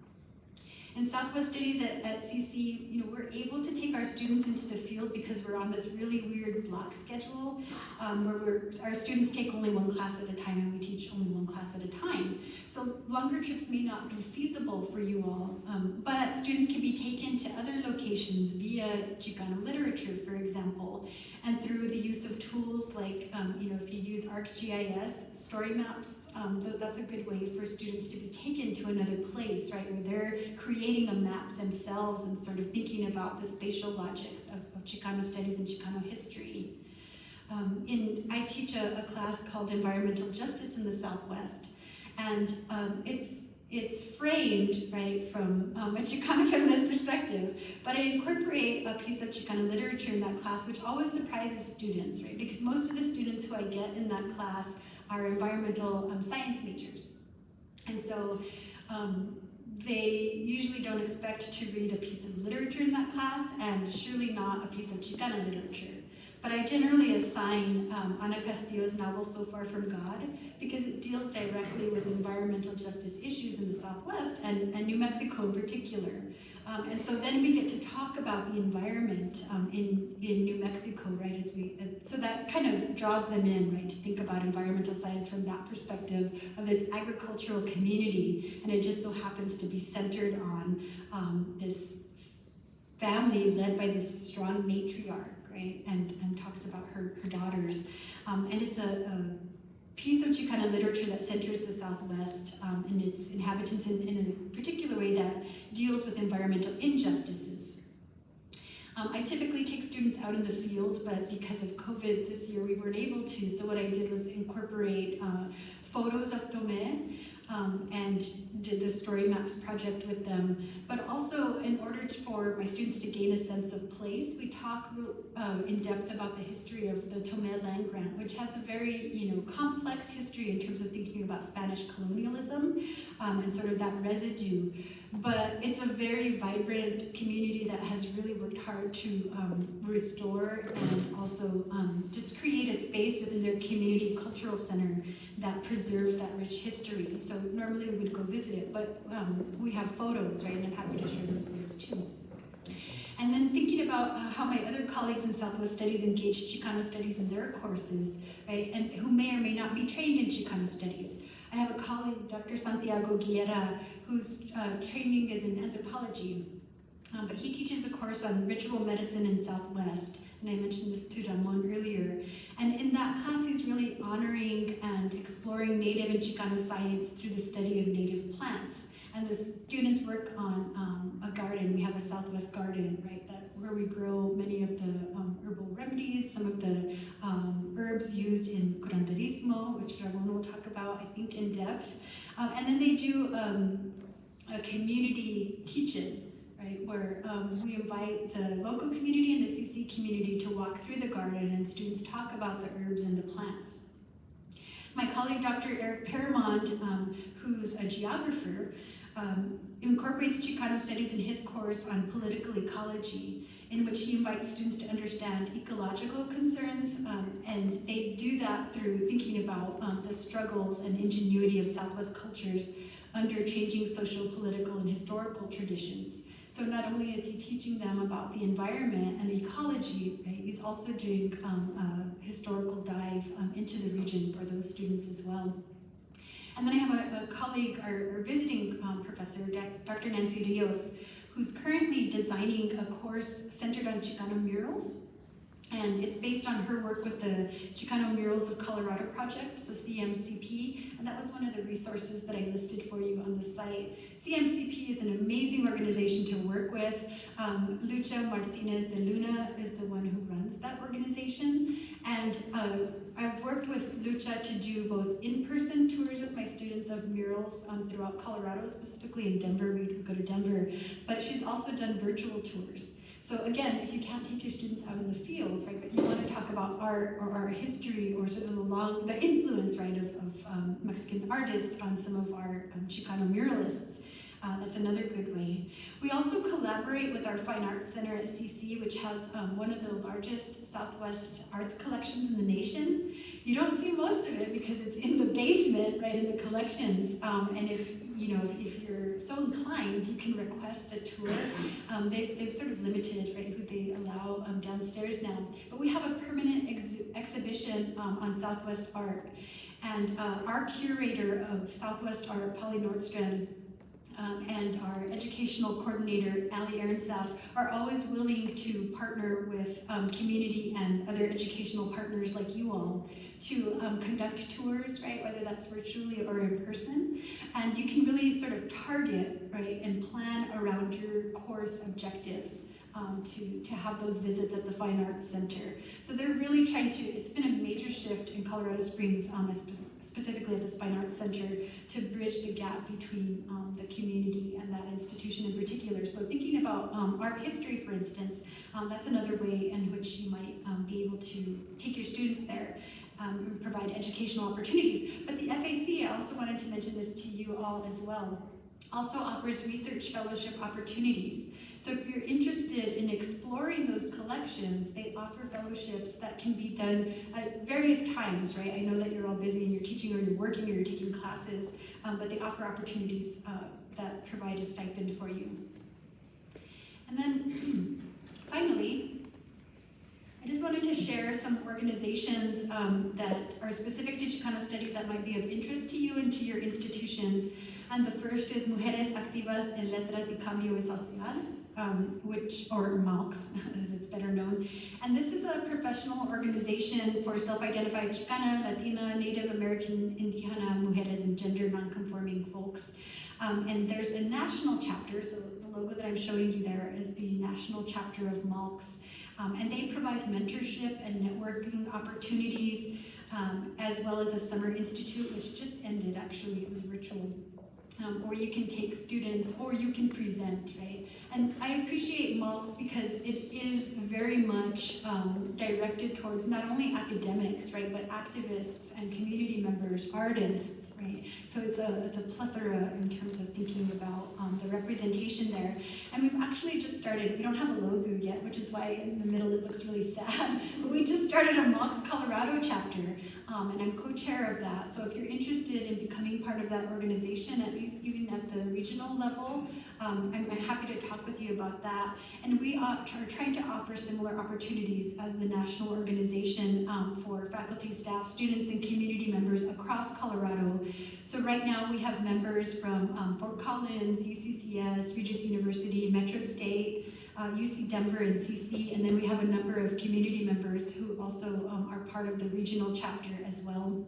Speaker 1: In Southwest Studies at, at CC, you know, we're able to take our students into the field because we're on this really weird block schedule um, where our students take only one class at a time and we teach only one class at a time. So longer trips may not be feasible for you all, um, but students can be taken to other locations via Chicano literature, for example, and through the use of tools like, um, you know, if you use ArcGIS, story maps, um, that's a good way for students to be taken to another place, right, where they're creating a map themselves and sort of thinking about the spatial logics of, of Chicano studies and Chicano history. Um, in, I teach a, a, class called Environmental Justice in the Southwest, and um, it's it's framed right from um, a Chicano feminist perspective, but I incorporate a piece of Chicano literature in that class, which always surprises students, right? Because most of the students who I get in that class are environmental um, science majors, and so um, they usually don't expect to read a piece of literature in that class, and surely not a piece of Chicana literature. But I generally assign um, Ana Castillo's novel So Far From God because it deals directly with environmental justice issues in the Southwest and, and New Mexico in particular. Um, and so then we get to talk about the environment um, in, in New Mexico, right, as we, uh, so that kind of draws them in, right, to think about environmental science from that perspective of this agricultural community, and it just so happens to be centered on um, this family led by this strong matriarch, right, and, and talks about her, her daughters. Um, and it's a, a, piece of Chicana literature that centers the Southwest um, and its inhabitants in, in, a particular way that deals with environmental injustices. Um, I typically take students out in the field, but because of COVID this year, we weren't able to. So what I did was incorporate uh, photos of Tomé um, and did the story maps project with them. But also, in order for my students to gain a sense of place, we talk um, in depth about the history of the Tomé land grant, which has a very, you know, complex history in terms of thinking about Spanish colonialism um, and sort of that residue. But it's a very vibrant community that has really worked hard to um, restore and also um, just create a space within their community cultural center that preserves that rich history. So normally we would go visit it, but um, we have photos, right? And I'm happy to share those photos too. And then thinking about uh, how my other colleagues in Southwest Studies engage Chicano studies in their courses, right? And who may or may not be trained in Chicano studies. I have a colleague, Dr. Santiago Guerra, whose uh, training is in anthropology. Um, but he teaches a course on ritual medicine in Southwest, and I mentioned this to Ramon earlier. And in that class, he's really honoring and exploring Native and Chicano science through the study of native plants. And the students work on um, a garden. We have a Southwest garden, right, that where we grow many of the um, herbal remedies, some of the um, herbs used in curanderismo, which Ramon will talk about, I think, in depth. Um, and then they do um, a community teach-in, right, where um, we invite the local community and the CC community to walk through the garden and students talk about the herbs and the plants. My colleague, Dr. Eric Perramond, um, who's a geographer, um, incorporates Chicano studies in his course on political ecology, in which he invites students to understand ecological concerns, um, and they do that through thinking about um, the struggles and ingenuity of Southwest cultures under changing social, political, and historical traditions. So not only is he teaching them about the environment and ecology, right, he's also doing um, a historical dive um, into the region for those students as well. And then I have a, a colleague, our, our visiting um, professor, Dr. Nancy Rios, who's currently designing a course centered on Chicano murals. And it's based on her work with the Chicano Murals of Colorado project, so CMCP, and that was one of the resources that I listed for you on the site. CMCP is an amazing organization to work with. Um, Lucha Martinez de Luna is the one who runs that organization, and uh, I've worked with Lucha to do both in-person tours with my students of murals um, throughout Colorado, specifically in Denver, we go to Denver, but she's also done virtual tours. So again, if you can't take your students out in the field, right, but you want to talk about art or our history or sort of the long, the influence, right, of, of um, Mexican artists on some of our um, Chicano muralists, uh, that's another good way. We also collaborate with our Fine Arts Center at CC, which has um, one of the largest Southwest arts collections in the nation. You don't see most of it because it's in the basement, right, in the collections. Um, and if you know, if, if, you're so inclined, you can request a tour. Um, they, they've sort of limited, right, who they allow um, downstairs now. But we have a permanent ex exhibition um, on Southwest Art. And uh, our curator of Southwest Art, Polly Nordstrand, um, and our educational coordinator, Ali Ehrensaft, are always willing to partner with um, community and other educational partners like you all to um, conduct tours, right, whether that's virtually or in person. And you can really sort of target, right, and plan around your course objectives. Um, to, to have those visits at the Fine Arts Center. So they're really trying to, it's been a major shift in Colorado Springs, um, specifically at the Fine Arts Center, to bridge the gap between um, the community and that institution in particular. So thinking about um, art history, for instance, um, that's another way in which you might um, be able to take your students there um, and provide educational opportunities. But the FAC, I also wanted to mention this to you all as well, also offers research fellowship opportunities. So if you're interested in exploring those collections, they offer fellowships that can be done at various times, right? I know that you're all busy and you're teaching or you're working or you're taking classes, um, but they offer opportunities uh, that provide a stipend for you. And then finally, I just wanted to share some organizations um, that are specific to Chicano studies that might be of interest to you and to your institutions. And the first is Mujeres Activas en Letras y Cambio y Social um, which, or MALCS, as it's better known. And this is a professional organization for self-identified Chicana, Latina, Native American, Indígena, Mujeres, and gender nonconforming folks. Um, and there's a national chapter, so the logo that I'm showing you there is the national chapter of MALCS. Um, and they provide mentorship and networking opportunities, um, as well as a summer institute, which just ended actually, it was virtual um, or you can take students, or you can present, right? And I appreciate MALCS because it is very much um, directed towards not only academics, right, but activists and community members, artists, right? So it's a, it's a plethora in terms of thinking about um, the representation there. And we've actually just started, we don't have a logo yet, which is why in the middle it looks really sad, but we just started a MALCS Colorado chapter, um, and I'm co-chair of that. So if you're interested in becoming part of that organization, at least even at the regional level, um, I'm, happy to talk with you about that. And we are trying to offer similar opportunities as the national organization um, for faculty, staff, students, and community members across Colorado. So right now we have members from um, Fort Collins, UCCS, Regis University, Metro State, uh, UC Denver and CC, and then we have a number of community members who also um, are part of the regional chapter as well.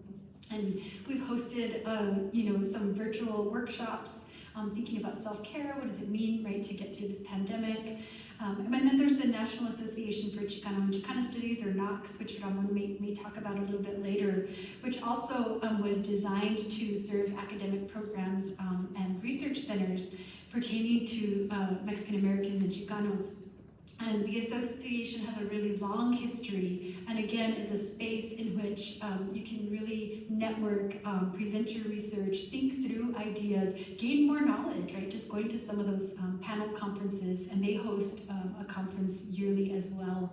Speaker 1: And we've hosted, uh, you know, some virtual workshops um, thinking about self-care, what does it mean, right, to get through this pandemic. Um, and then there's the National Association for Chicano and Chicana Studies, or NACCS, which to may, may talk about a little bit later, which also um, was designed to serve academic programs um, and research centers pertaining to uh, Mexican Americans and Chicanos. And the association has a really long history, and again, is a space in which um, you can really network, um, present your research, think through ideas, gain more knowledge, right? Just going to some of those um, panel conferences, and they host um, a conference yearly as well.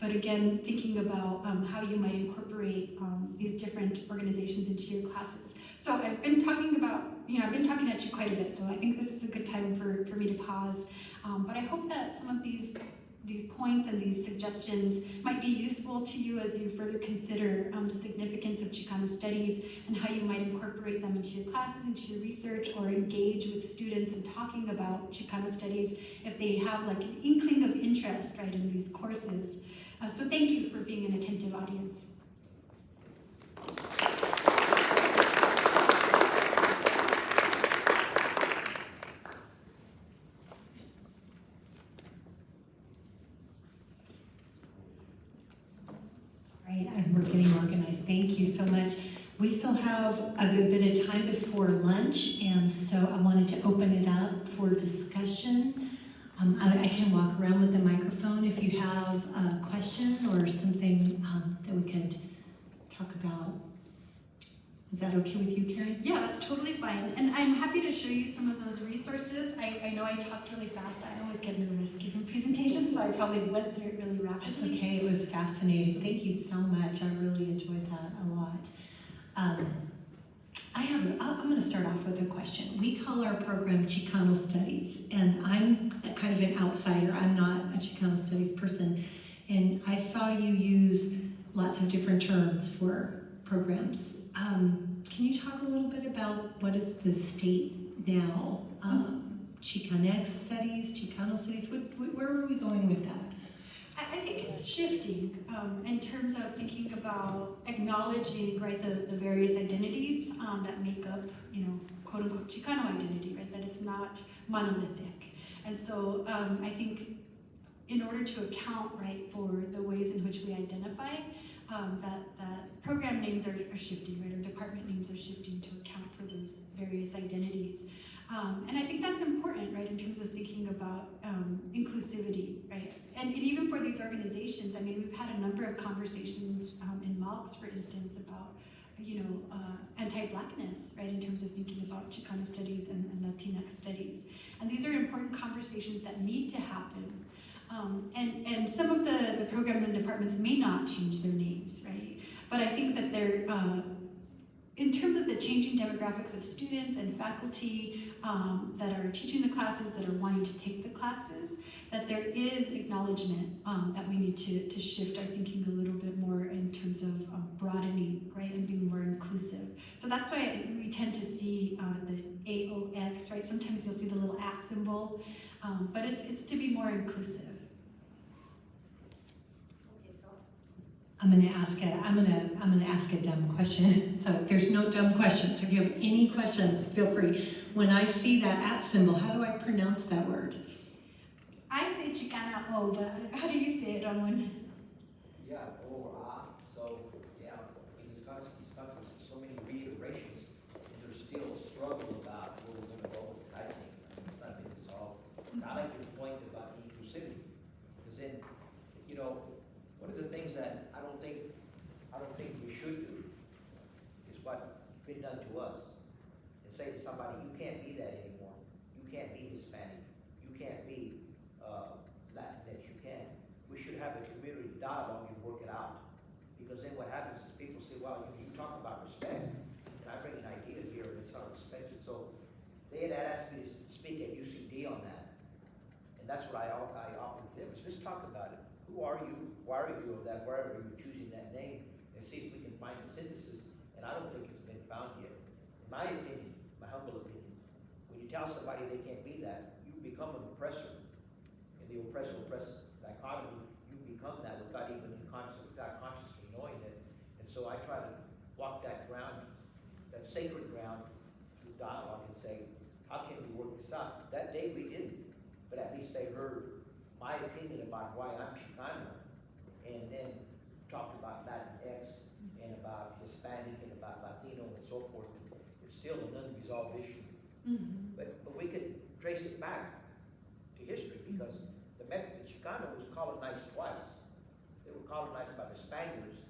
Speaker 1: But again, thinking about um, how you might incorporate um, these different organizations into your classes. So I've been talking about, you know, I've been talking at you quite a bit, so I think this is a good time for, for me to pause. but I hope that some of these these points and these suggestions might be useful to you as you further consider um, the significance of Chicano studies and how you might incorporate them into your classes, into your research, or engage with students in talking about Chicano studies if they have like an inkling of interest, right, in these courses. Uh, so thank you for being an attentive audience.
Speaker 3: Right, and we're getting organized. Thank you so much. We still have a good bit of time before lunch, and so I wanted to open it up for discussion. Um, I, I can walk around with the microphone if you have a question or something um, that we could talk about. Is that okay with you, Karen?
Speaker 1: Yeah, that's totally fine. And I'm happy to show you some of those resources. I, I know I talked really fast. I always get nervous giving presentations, so I probably went through it really
Speaker 3: That's
Speaker 1: rapidly.
Speaker 3: okay, it was fascinating. Thank you so much. I really enjoyed that a lot. Um, I have, I'm gonna start off with a question. We call our program Chicano Studies, and I'm kind of an outsider. I'm not a Chicano Studies person. And I saw you use lots of different terms for programs. Um, can you talk a little bit about what is the state now? Um, Chicanx Studies, Chicano Studies, what, where are we going with that?
Speaker 1: I, think it's shifting um, in terms of thinking about acknowledging, right, the, the various identities um, that make up, you know, quote unquote Chicano identity, right, that it's not monolithic. And so um, I think in order to account, right, for the ways in which we identify, um, that, that program names are, are shifting, right, or department names are shifting to account for those various identities. Um, and I think that's important, right, in terms of thinking about um, inclusivity, right? And, and even for these organizations, I mean, we've had a number of conversations um, in MALCS, for instance, about, you know, uh, anti-blackness, right, in terms of thinking about Chicano studies and, and Latinx studies. And these are important conversations that need to happen. Um, and, and some of the, the programs and departments may not change their names, right? But I think that they're, uh, in terms of the changing demographics of students and faculty um, that are teaching the classes, that are wanting to take the classes, that there is acknowledgement um, that we need to, to shift our thinking a little bit more in terms of um, broadening, right, and being more inclusive. So that's why we tend to see uh, the AOX, right? Sometimes you'll see the little at symbol, um, but it's, it's to be more inclusive.
Speaker 2: Okay, so
Speaker 3: I'm gonna ask a, I'm gonna, I'm gonna ask a dumb question. So there's no dumb questions. If you have any questions, feel free. When I see that at symbol, how do I pronounce that word?
Speaker 1: I say Chicana O, but how do you say it, Ramon?
Speaker 4: Yeah, or ah, so, yeah, I mean, it's got, so many reiterations, and there's still a struggle about where we're gonna go with it, I think, I mean, it's not been resolved. I like your point about the inclusivity, because then, you know, one of the things that I don't think, I don't think we should do is what been done to us, and say to somebody, you can't be that anymore, you can't be Hispanic, you can't be, uh, Latinx, you can't. We should have a community dialogue and work it out. Because then what happens is people say, well, you, you talk about respect, and I bring an idea here and it's not respected, so they had asked me to speak at UCD on that. And that's what I, I offered to them, is let's talk about it. Who are you? Why are you of that, why are you choosing that name? And see if we can find the synthesis, and I don't think it's been found yet. In my opinion, my humble opinion, when you tell somebody they can't be that, you become an oppressor. In the oppressor oppress dichotomy, you become that without even conscious, without consciously knowing it. And so I try to walk that ground, that sacred ground, through dialogue and say, how can we work this out? That day we didn't, but at least they heard my opinion about why I'm Chicano, and then talked about Latinx and about Hispanic and about Latino and so forth. It's still an unresolved issue.
Speaker 1: Mm-hmm.
Speaker 4: But, but we could trace it back to history because the Mexican the Chicano was colonized twice. They were colonized by the Spaniards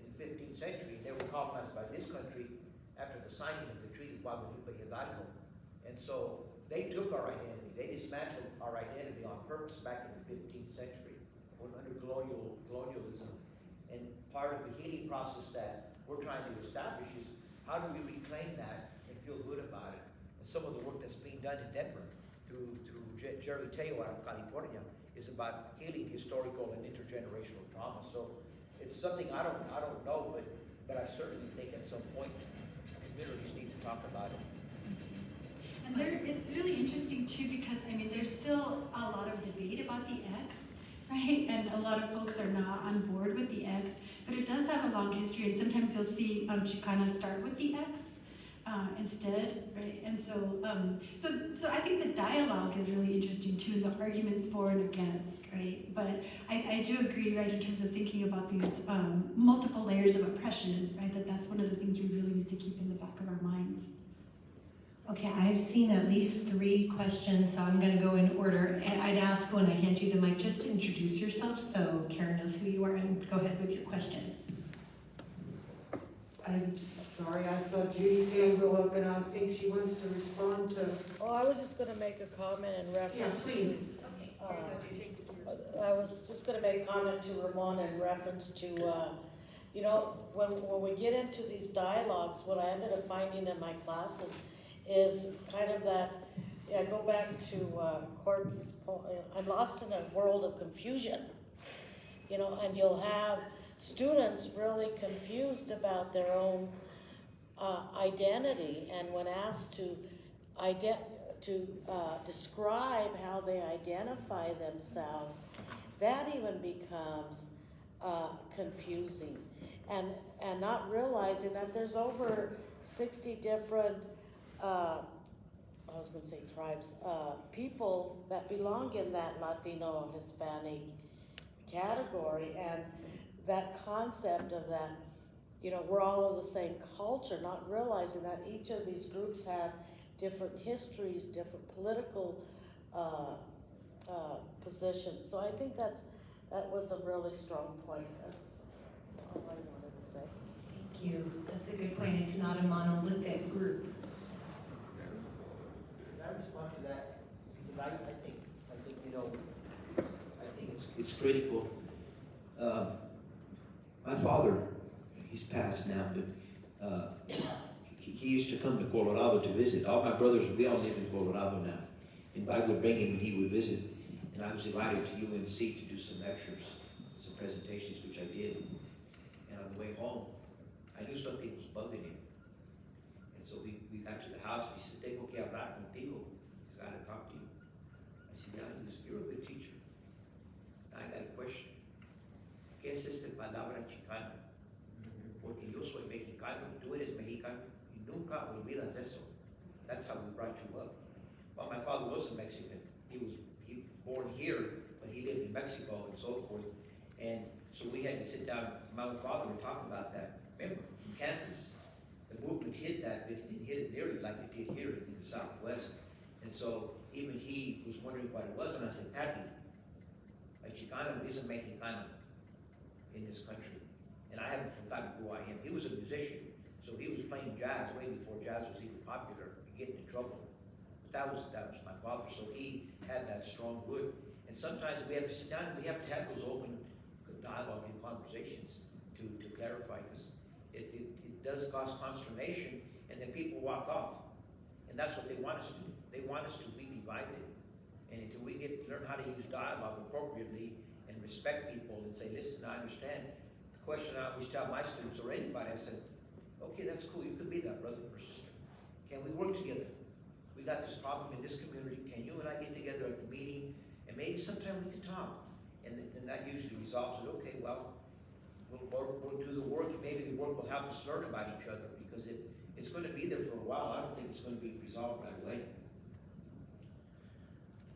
Speaker 4: in the fifteenth century, and they were colonized by this country after the signing of the Treaty of Guadalupe Hidalgo. And so they took our identity, they dismantled our identity on purpose back in the fifteenth century under colonial colonialism. And part of the healing process that we're trying to establish is how do we reclaim that and feel good about it? And some of the work that's being done in Denver through, through Je- Jerry Tello out of California, is about healing historical and intergenerational trauma. So it's something I don't, I don't know, but, but I certainly think at some point, communities need to talk about it.
Speaker 1: And there, it's really interesting too, because, I mean, there's still a lot of debate about the X, right? And a lot of folks are not on board with the X, but it does have a long history, and sometimes you'll see, um, Chicana start with the X, uh, instead, right? And so, um, so, so I think the dialogue is really interesting too, the arguments for and against, right? But I, I do agree, right, in terms of thinking about these, um, multiple layers of oppression, right? That that's one of the things we really need to keep in the back of our minds.
Speaker 3: Okay, I've seen at least three questions, so I'm gonna go in order. And I'd ask when I hand you the mic, just to introduce yourself, so Karen knows who you are, and go ahead with your question.
Speaker 5: I'm sorry, I saw Judy's hand go up and I think she wants to respond to.
Speaker 6: Oh, I was just gonna make a comment in
Speaker 5: Yeah,
Speaker 6: reference to.
Speaker 5: please.
Speaker 6: uh, I was just gonna make a comment to Ramon in reference to, uh, you know, when, when we get into these dialogues, what I ended up finding in my classes is kind of that, yeah, go back to, uh, Corky's po uh, I'm lost in a world of confusion. You know, and you'll have students really confused about their own, uh, identity, and when asked to ident, to, uh, describe how they identify themselves, that even becomes, uh, confusing. And, and not realizing that there's over sixty different, uh, I was gonna say tribes, uh, people that belong in that Latino, Hispanic category, and that concept of that, you know, we're all of the same culture, not realizing that each of these groups have different histories, different political, uh, uh, positions. So I think that's, that was a really strong point. That's all I wanted to say.
Speaker 3: Thank you, that's a good point, it's not a monolithic group.
Speaker 4: I respond to that? Because I, I think, I think, you know, I think it's, it's critical. Uh, My father, he's passed now, but, uh, he, he used to come to Colorado to visit. All my brothers, we all live in Colorado now. And I would bring him and he would visit. And I was invited to UNC to do some lectures, some presentations, which I did. And on the way home, I knew something was bugging him. So we, we got to the house, and he said, tengo que hablar contigo, he's got to talk to you. I said, yeah, he you're a good teacher. I got a question. ¿Qué es esta palabra chicana? Porque yo soy mexicano, tú eres mexicano, y nunca olvidas eso. That's how we brought you up. Well, my father wasn't Mexican, he was, he born here, but he lived in Mexico and so forth. And so we had to sit down, my father and talk about that. Remember, in Kansas, movement hit that, but it didn't hit it nearly like it did here in the Southwest. And so even he was wondering what it was, and I said, Papi, a Chicano isn't Mexicano in this country. And I haven't forgotten who I am. He was a musician, so he was playing jazz way before jazz was even popular, and getting in trouble. But that was, that was my father, so he had that strong wood. And sometimes we have to sit down and we have to have those open dialogue and conversations to, to clarify, because it, it does cause consternation, and then people walk off. And that's what they want us to do. They want us to be divided. And until we get, learn how to use dialogue appropriately and respect people and say, listen, I understand. The question I always tell my students or anybody, I said, okay, that's cool, you could be that brother or sister. Can we work together? We got this problem in this community, can you and I get together at the meeting, and maybe sometime we can talk? And then, and that usually resolves it, okay, well, we'll, we'll do the work, and maybe the work will help us learn about each other, because it, it's gonna be there for a while, I don't think it's gonna be resolved right away.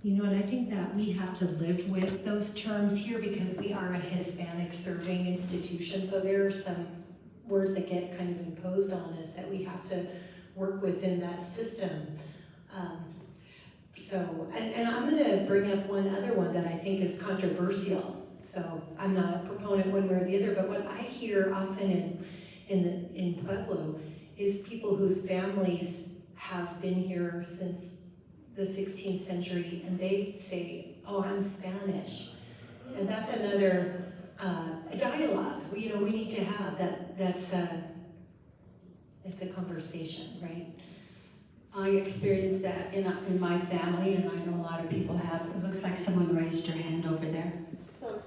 Speaker 3: You know, and I think that we have to live with those terms here because we are a Hispanic serving institution, so there are some words that get kind of imposed on us that we have to work within that system. Um, So, and, and I'm gonna bring up one other one that I think is controversial. So I'm not a proponent one way or the other, but what I hear often in, in the, in Pueblo is people whose families have been here since the 16th century and they say, oh, I'm Spanish. And that's another uh, dialogue, you know, we need to have that, that's a, it's a conversation, right?
Speaker 7: I experienced that in, in my family, and I know a lot of people have.
Speaker 3: It looks like someone raised your hand over there.
Speaker 8: So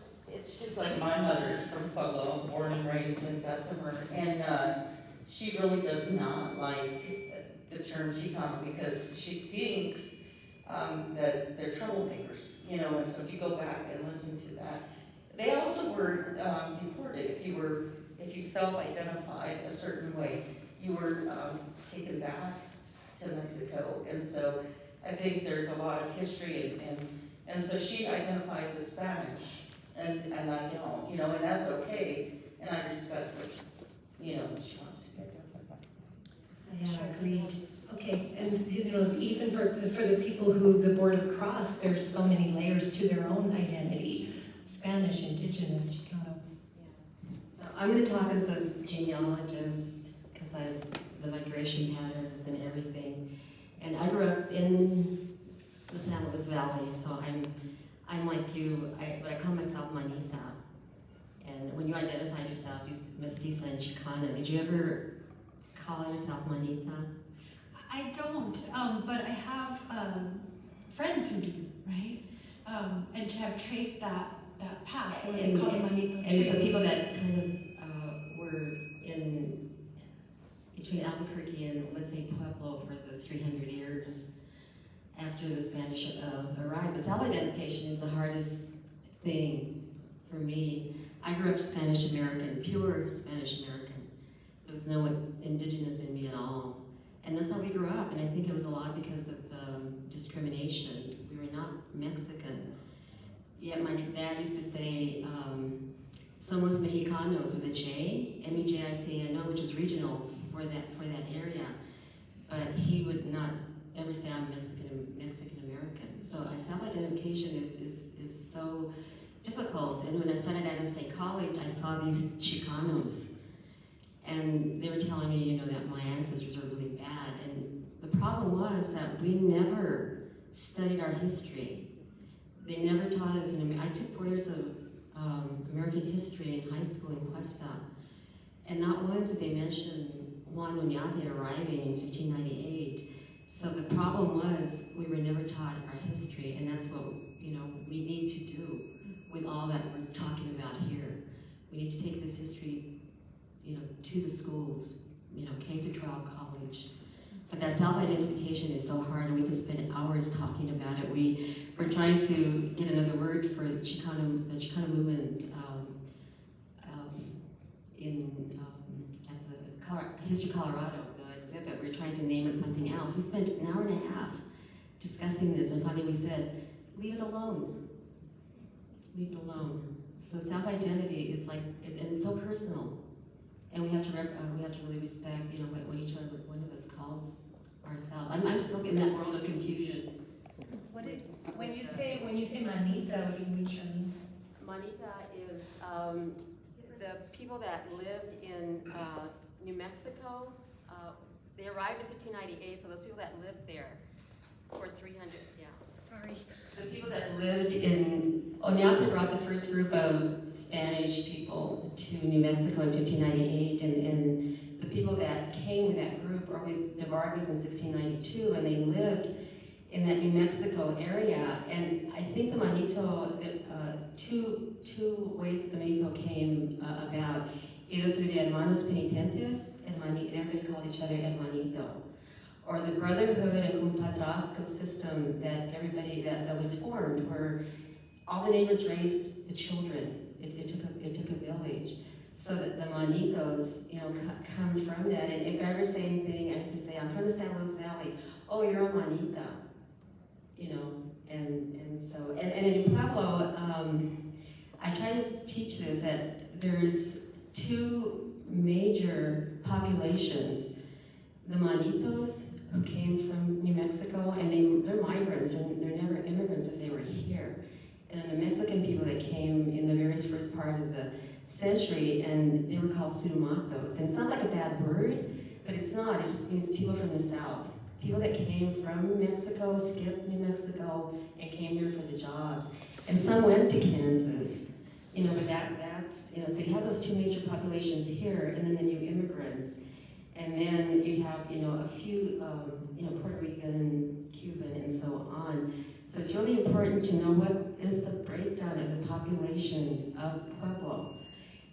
Speaker 8: just like my mother is from Pueblo, born and raised in Bessemer, and, uh, she really does not like the term Chicano because she thinks, um, that they're troublemakers, you know, and so if you go back and listen to that. They also were, um, deported, if you were, if you self-identified a certain way, you were, um, taken back to Mexico, and so I think there's a lot of history and, and and so she identifies as Spanish, and, and I don't, you know, and that's okay, and I respect what, you know, what she wants to get done.
Speaker 3: Yeah, agreed. Okay, and you know, even for, for the people who the border crossed, there's so many layers to their own identity. Spanish, indigenous, Chicano. Yeah.
Speaker 9: So I'm going to talk as a genealogist because I the migration patterns and everything. And I grew up in the San Luis Valley, so I'm I'm like you. I but I call myself Manita. And when you identify yourself as mestiza and Chicana, did you ever call yourself Manita?
Speaker 1: I don't, um, but I have, um, friends who do, right? Um, and to have traced that, that path,
Speaker 9: And-
Speaker 1: Manito
Speaker 9: And so people that kind of uh, were in between Albuquerque and let's say Pueblo for the 300 years after the Spanish uh, arrived. But self-identification is the hardest thing for me. I grew up Spanish American, pure Spanish American. There was no indigenous in me at all. And that's how we grew up. And I think it was a lot because of um, discrimination. We were not Mexican. Yet my dad used to say, um, Somos Mexicanos with a J, M-E-J-I-C-A-N-O, which is regional for that for that area. But he would not ever say I'm Mexican Mexican American. So I self-identification is, is is so difficult. And when I started out at State College, I saw these Chicanos, and they were telling me, you know, that my ancestors were really bad. And the problem was that we never studied our history. They never taught us. In, I took four years of um, American history in high school in Cuesta, and not once did they mention Juan Oñate arriving in 1598. So the problem was we were never taught our history, and that's what you know we need to do with all that we're talking about here. We need to take this history, you know, to the schools, you know, K through 12, college. But that self-identification is so hard, and we can spend hours talking about it. We we're trying to get another word for the Chicano the Chicano movement um, um, in um, at the Col- History Colorado, the exhibit. We're trying to name it something else. We spent an hour and a half discussing this, and finally we said, leave it alone. Leave it alone. So self-identity is like, it, and it's so personal, and we have to rep, uh, we have to really respect, you know, what, what each other, one of us calls ourselves. I'm, I'm still in that world of confusion.
Speaker 3: What did, when you say, when you say manita, what do you mean, Charlene?
Speaker 10: Manita is um, the people that lived in uh, New Mexico. They arrived in 1598, so those people that lived there for 300, yeah.
Speaker 3: Sorry.
Speaker 9: The people that lived in, Oñate brought the first group of Spanish people to New Mexico in 1598, and, and the people that came with that group were with the Vargas in 1692, and they lived in that New Mexico area. And I think the Manito, uh, two, two ways that the Manito came uh, about, either through the Hermanos Penitentes, and everybody called each other Hermanito or the brotherhood and compadrazgo system that everybody that, that was formed, where all the neighbors raised the children. It, it took a, it took a village. So that the manitos, you know, come from that. And if I ever say anything, I used to say, I'm from the San Luis Valley. Oh, you're a manita, you know. And and so and, and in Pueblo, um, I try to teach this that there's two major populations: the manitos who came from New Mexico, and they, they're migrants, they're, they're never immigrants as they were here. And the Mexican people that came in the very first part of the century, and they were called Surumatos. And it sounds like a bad word, but it's not, it just means people from the south. People that came from Mexico, skipped New Mexico, and came here for the jobs. And some went to Kansas, you know, but that, that's, you know, so you have those two major populations here, and then the new immigrants. And then you have, you know, a few, um, you know, Puerto Rican, Cuban, and so on. So it's really important to know what is the breakdown of the population of Pueblo.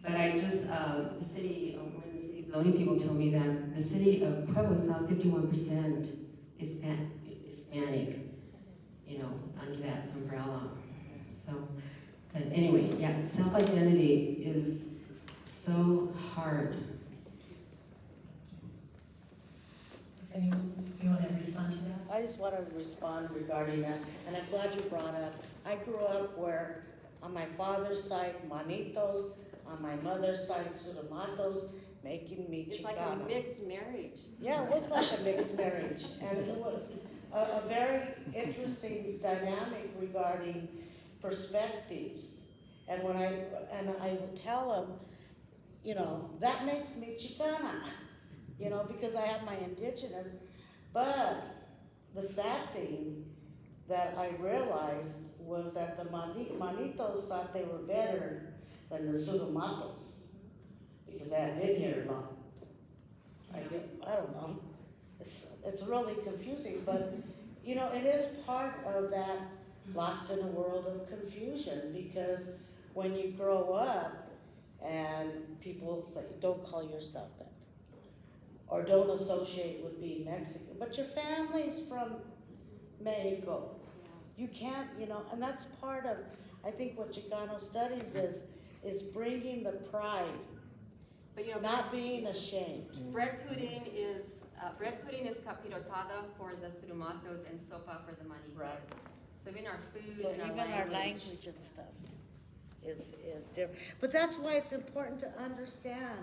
Speaker 9: But I just, uh, the city, uh, one of the city zoning people told me that the city of Pueblo is now fifty-one percent Hispanic, you know, under that umbrella. So, but anyway, yeah, self-identity is so hard.
Speaker 3: Anyone, you want to respond to that?
Speaker 6: I just want to respond regarding that, and I'm glad you brought up, I grew up where, on my father's side, Manitos, on my mother's side, surumatos, making me
Speaker 1: It's like a mixed marriage.
Speaker 6: Yeah, it was like a mixed marriage, and it was a, a very interesting dynamic regarding perspectives. And when I, and I would tell them, you know, that makes me Chicana, you know, because I have my indigenous. But the sad thing that I realized was that the Manitos thought they were better than the Surumatos, because they had been here long. I get, I don't know. It's, it's really confusing, but, you know, it is part of that lost in a world of confusion, because when you grow up and people say, don't call yourself that, or don't associate with being Mexican, but your family's from Mexico. You can't, you know, and that's part of, I think what Chicano studies is, is bringing the pride,
Speaker 1: But you know,
Speaker 6: not being ashamed.
Speaker 1: bread pudding is, uh, bread pudding is capirotada for the Surumatos and sopa for the manitos.
Speaker 6: Right.
Speaker 1: So even our food
Speaker 6: So
Speaker 1: and our
Speaker 6: even our language and stuff is, is different. But that's why it's important to understand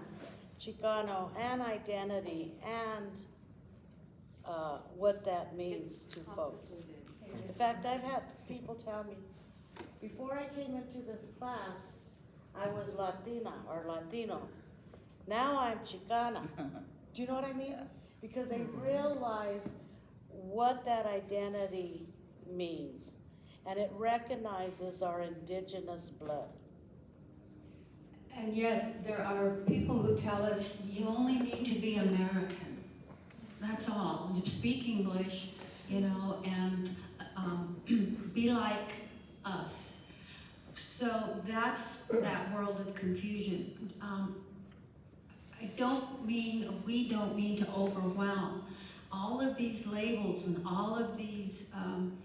Speaker 6: Chicano and identity and, uh, what that means
Speaker 1: It's
Speaker 6: to folks.
Speaker 1: complicated.
Speaker 6: In fact, I've had people tell me, before I came into this class, I was Latina or Latino. Now I'm Chicana. Do you know what I mean? Because they realize what that identity means. And it recognizes our indigenous blood.
Speaker 7: And yet, there are people who tell us, you only need to be American. That's all. You speak English, you know, and um, be like us. So that's that world of confusion. Um, I don't mean, we don't mean to overwhelm. All of these labels and all of these um,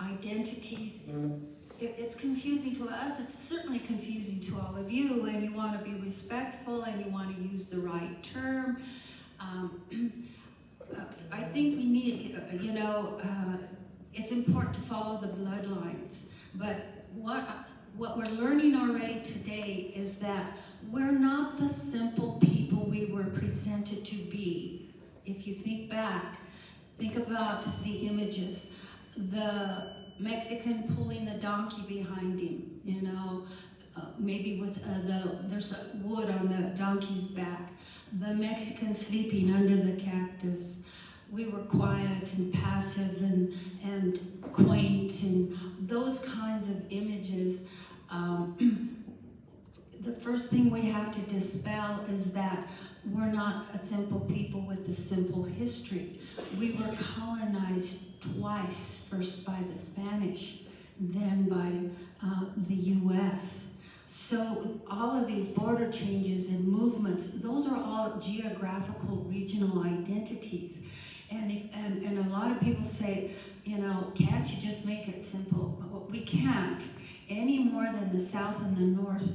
Speaker 7: identities, it, it's confusing to us. It's certainly confusing to all of you, and you want to be respectful and you want to use the right term. Um, uh, I think we need, uh, you know, uh, it's important to follow the bloodlines, but what what we're learning already today is that we're not the simple people we were presented to be. If you think back, think about the images. The Mexican pulling the donkey behind him, you know, uh, maybe with uh, the, there's wood on the donkey's back. The Mexican sleeping under the cactus. We were quiet and passive and, and quaint and those kinds of images. Um, the first thing we have to dispel is that we're not a simple people with a simple history. We were colonized twice, first by the Spanish, then by uh, the US. So all of these border changes and movements, those are all geographical regional identities. And, if, and, and a lot of people say, you know, can't you just make it simple? Well, we can't, any more than the South and the North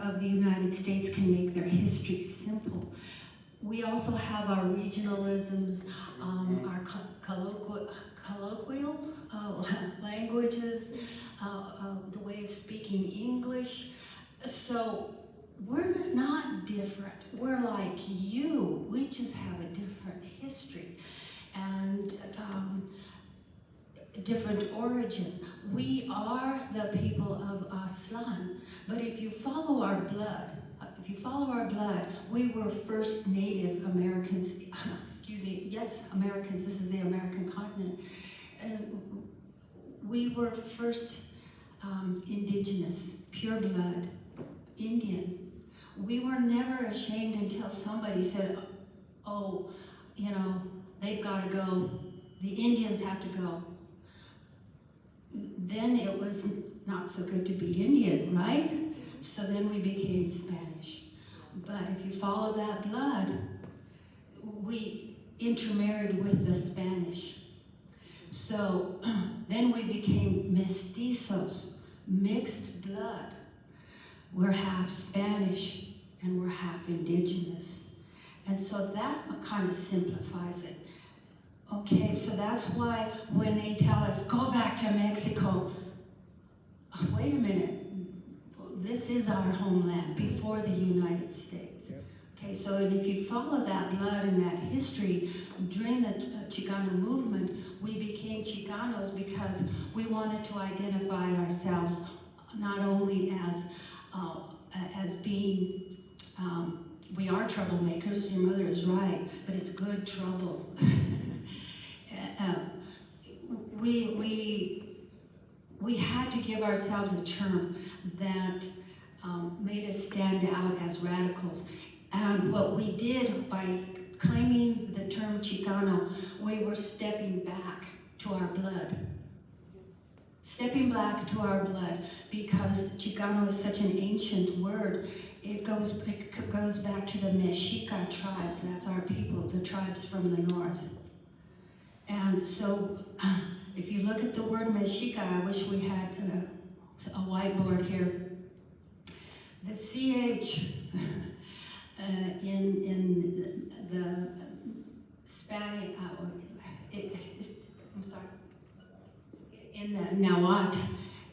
Speaker 7: of the United States can make their history simple. We also have our regionalisms, um, our colloquial, colloquial uh, languages, uh, uh, the way of speaking English. So we're not different. We're like you. We just have a different history and um, different origin. We are the people of Aztlan. But if you follow our blood, uh, if you follow our blood, we were first Native Americans, excuse me, yes, Americans, this is the American continent. And we were first um, indigenous, pure blood, Indian. We were never ashamed until somebody said, oh, you know, they've got to go, the Indians have to go. Then it was not so good to be Indian, right? So then we became Spanish. But if you follow that blood, we intermarried with the Spanish. So then we became mestizos, mixed blood. We're half Spanish and we're half indigenous. And so that kind of simplifies it. Okay, so that's why when they tell us, go back to Mexico, wait a minute, this is our homeland before the United States. Okay, so and if you follow that blood and that history, during the uh, Chicano movement, we became Chicanos because we wanted to identify ourselves not only as uh, as being um, we are troublemakers. Your mother is right, but it's good trouble. uh, we we we had to give ourselves a term that um, made us stand out as radicals. And what we did by claiming the term Chicano, we were stepping back to our blood. Stepping back to our blood because Chicano is such an ancient word. It goes, it goes back to the Mexica tribes. That's our people, the tribes from the north. And so if you look at the word Mexica, I wish we had a, a whiteboard here. The CH uh, in, in the, the Spanish, uh, it, I'm sorry, in the Nahuatl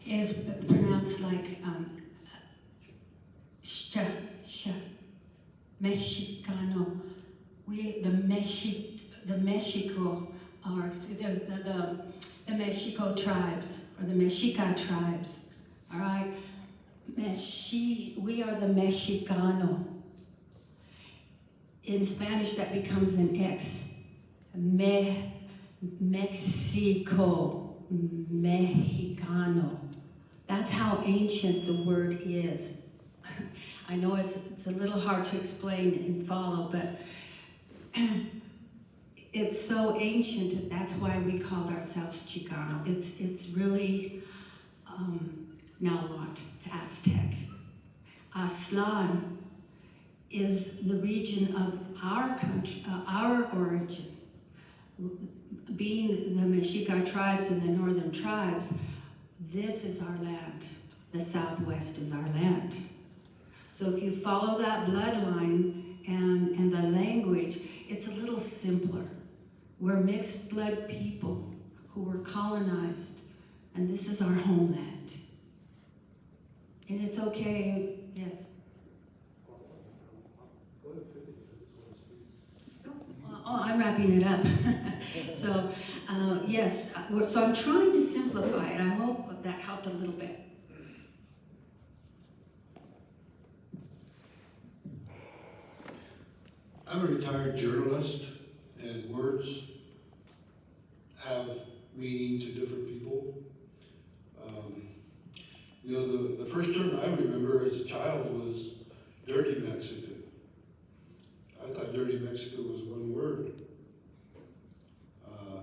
Speaker 7: is pronounced like um, sh, sh, Mexicano. We, the Mexi, the Mexico, or the, the, the, Mexico tribes, or the Mexica tribes, all right? Mexi, we are the Mexicano. In Spanish, that becomes an X. Me, Mexico, Mexicano. That's how ancient the word is. I know it's, it's a little hard to explain and follow, but it's so ancient, that's why we called ourselves Chicano. It's, it's really, um, now what? It's Aztec. Aztlan is the region of our country, uh, our origin. Being the Mexica tribes and the northern tribes, this is our land. The Southwest is our land. So if you follow that bloodline and, and the language, it's a little simpler. We're mixed blood people who were colonized, and this is our homeland. And it's okay, yes. Oh, I'm wrapping it up. so, uh, yes, uh, so I'm trying to simplify it. I hope that helped a little bit.
Speaker 11: I'm a retired journalist, and words have meaning to different people. Um, you know, the, the first term I remember as a child was dirty Mexican. I thought dirty Mexican was one word. Uh,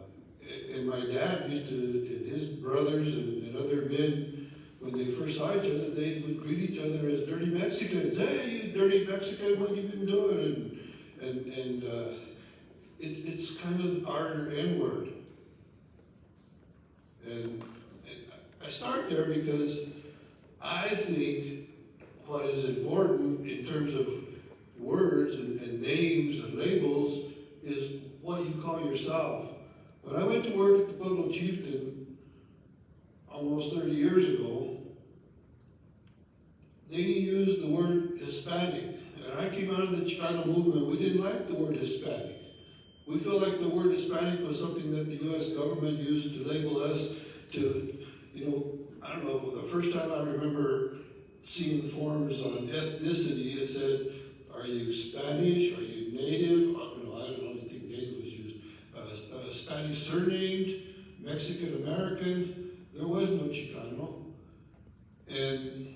Speaker 11: and my dad used to, and his brothers and, and other men, when they first saw each other, they would greet each other as dirty Mexicans. Hey, you dirty Mexican, what you been doing? And and, and uh, it, it's kind of our N word. And I start there because I think what is important in terms of words and, and names and labels is what you call yourself. When I went to work at the Pueblo Chieftain almost 30 years ago, they used the word Hispanic and I came out of the Chicano movement, we didn't like the word Hispanic. We felt like the word Hispanic was something that the U.S. government used to label us to, you know, I don't know, the first time I remember seeing forms on ethnicity, it said, are you Spanish, are you native? Uh, no, I don't think native was used. Uh, uh, Spanish surnamed, Mexican American, there was no Chicano. And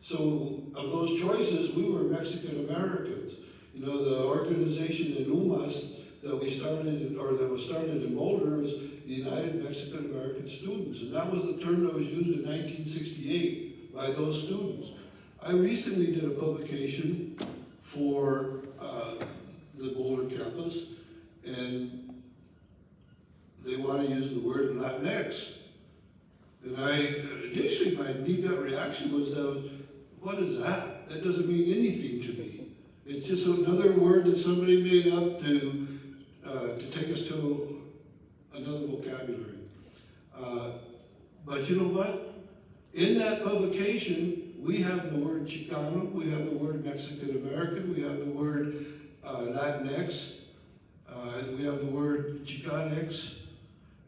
Speaker 11: so of those choices, we were Mexican Americans. You know, the organization in UMAS that we started, or that was started in Boulder is the United Mexican American Students, and that was the term that was used in nineteen sixty-eight by those students. I recently did a publication for, uh, the Boulder campus, and they want to use the word Latinx. And I, initially, my knee-gut reaction was, uh, what is that? That doesn't mean anything to me. It's just another word that somebody made up to, uh, to take us to another vocabulary. Uh, but you know what? In that publication, we have the word Chicano, we have the word Mexican American, we have the word uh, Latinx, uh, we have the word Chicanx,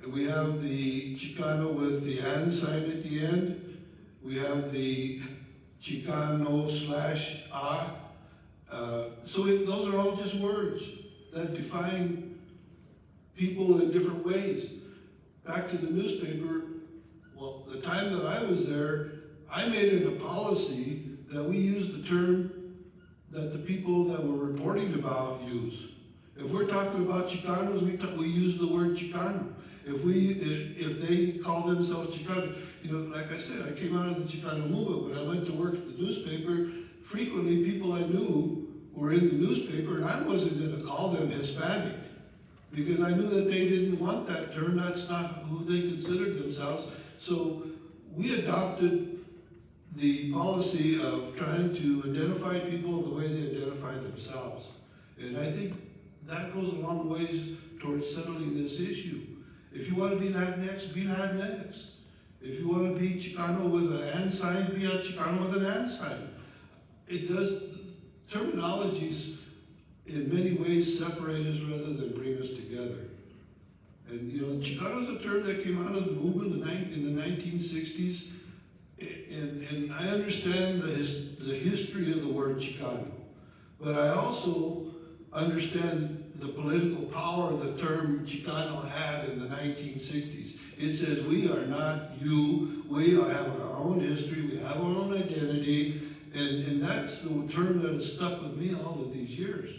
Speaker 11: and we have the Chicano with the and sign at the end. We have the Chicano slash a. Uh, so it, those are all just words that define people in different ways. Back to the newspaper, well, the time that I was there, I made it a policy that we use the term that the people that we're reporting about use. If we're talking about Chicanos, we, we use the word Chicano. If we, if, they call themselves Chicano, you know, like I said, I came out of the Chicano movement, but I went to work at the newspaper. Frequently, people I knew were in the newspaper, and I wasn't gonna call them Hispanic. Because I knew that they didn't want that term, that's not who they considered themselves. So we adopted the policy of trying to identify people the way they identify themselves. And I think that goes a long ways towards settling this issue. If you want to be Latinx, be Latinx. If you want to be Chicano with an and sign, be a Chicano with an and sign. It does, terminologies in many ways separate us rather than bring us together. And, you know, Chicano is a term that came out of the movement in the nine- in the nineteen sixties. And, and I understand the his, the history of the word Chicano. But I also understand the political power the term Chicano had in the nineteen sixties. It says, we are not you, we have our own history, we have our own identity, and, and that's the term that has stuck with me all of these years.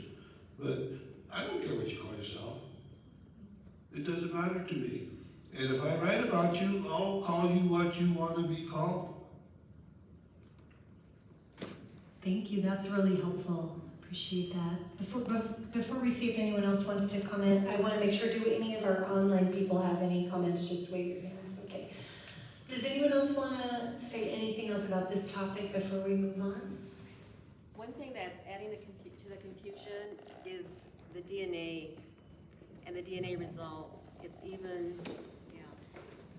Speaker 11: But I don't care what you call yourself. It doesn't matter to me. And if I write about you, I'll call you what you want to be called.
Speaker 3: Thank you, that's really helpful. Appreciate that. Before, before we see if anyone else wants to comment, I want to make sure, do any of our online people have any comments? Just wave your hand, okay. Does anyone else want to say anything else about this topic before we move on?
Speaker 10: One thing that's adding the confu- to the confusion is the DNA and the DNA results. It's even, yeah.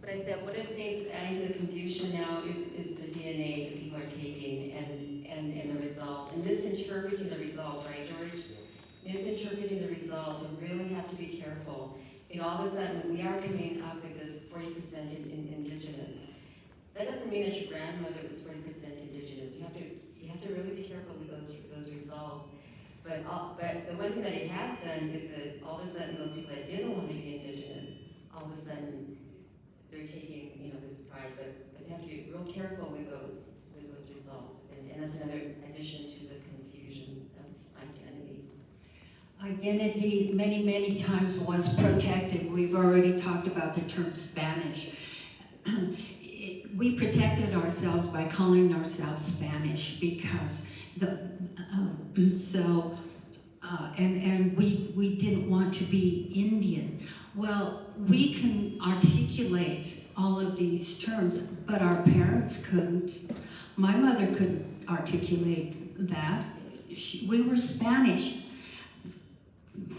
Speaker 9: But I said, one of the things adding to the confusion now is, is the DNA that people are taking and, and, and the result, and misinterpreting the results, right, George? Misinterpreting the results, we really have to be careful. Know, all of a sudden, we are coming up with this forty percent in, in indigenous. That doesn't mean that your grandmother was forty percent indigenous. You have to, you have to really be careful with those, those results. But, but the one thing that it has done is that all of a sudden, those people that didn't want to be indigenous, all of a sudden, they're taking, you know, this pride, but, but they have to be real careful with those, with those results. And, and that's another addition to the confusion of identity.
Speaker 7: Identity, many, many times was protected. We've already talked about the term Spanish. It- We protected ourselves by calling ourselves Spanish because the, um, so, uh, and, and we, we didn't want to be Indian. Well, we can articulate all of these terms, but our parents couldn't. My mother couldn't articulate that. She, we were Spanish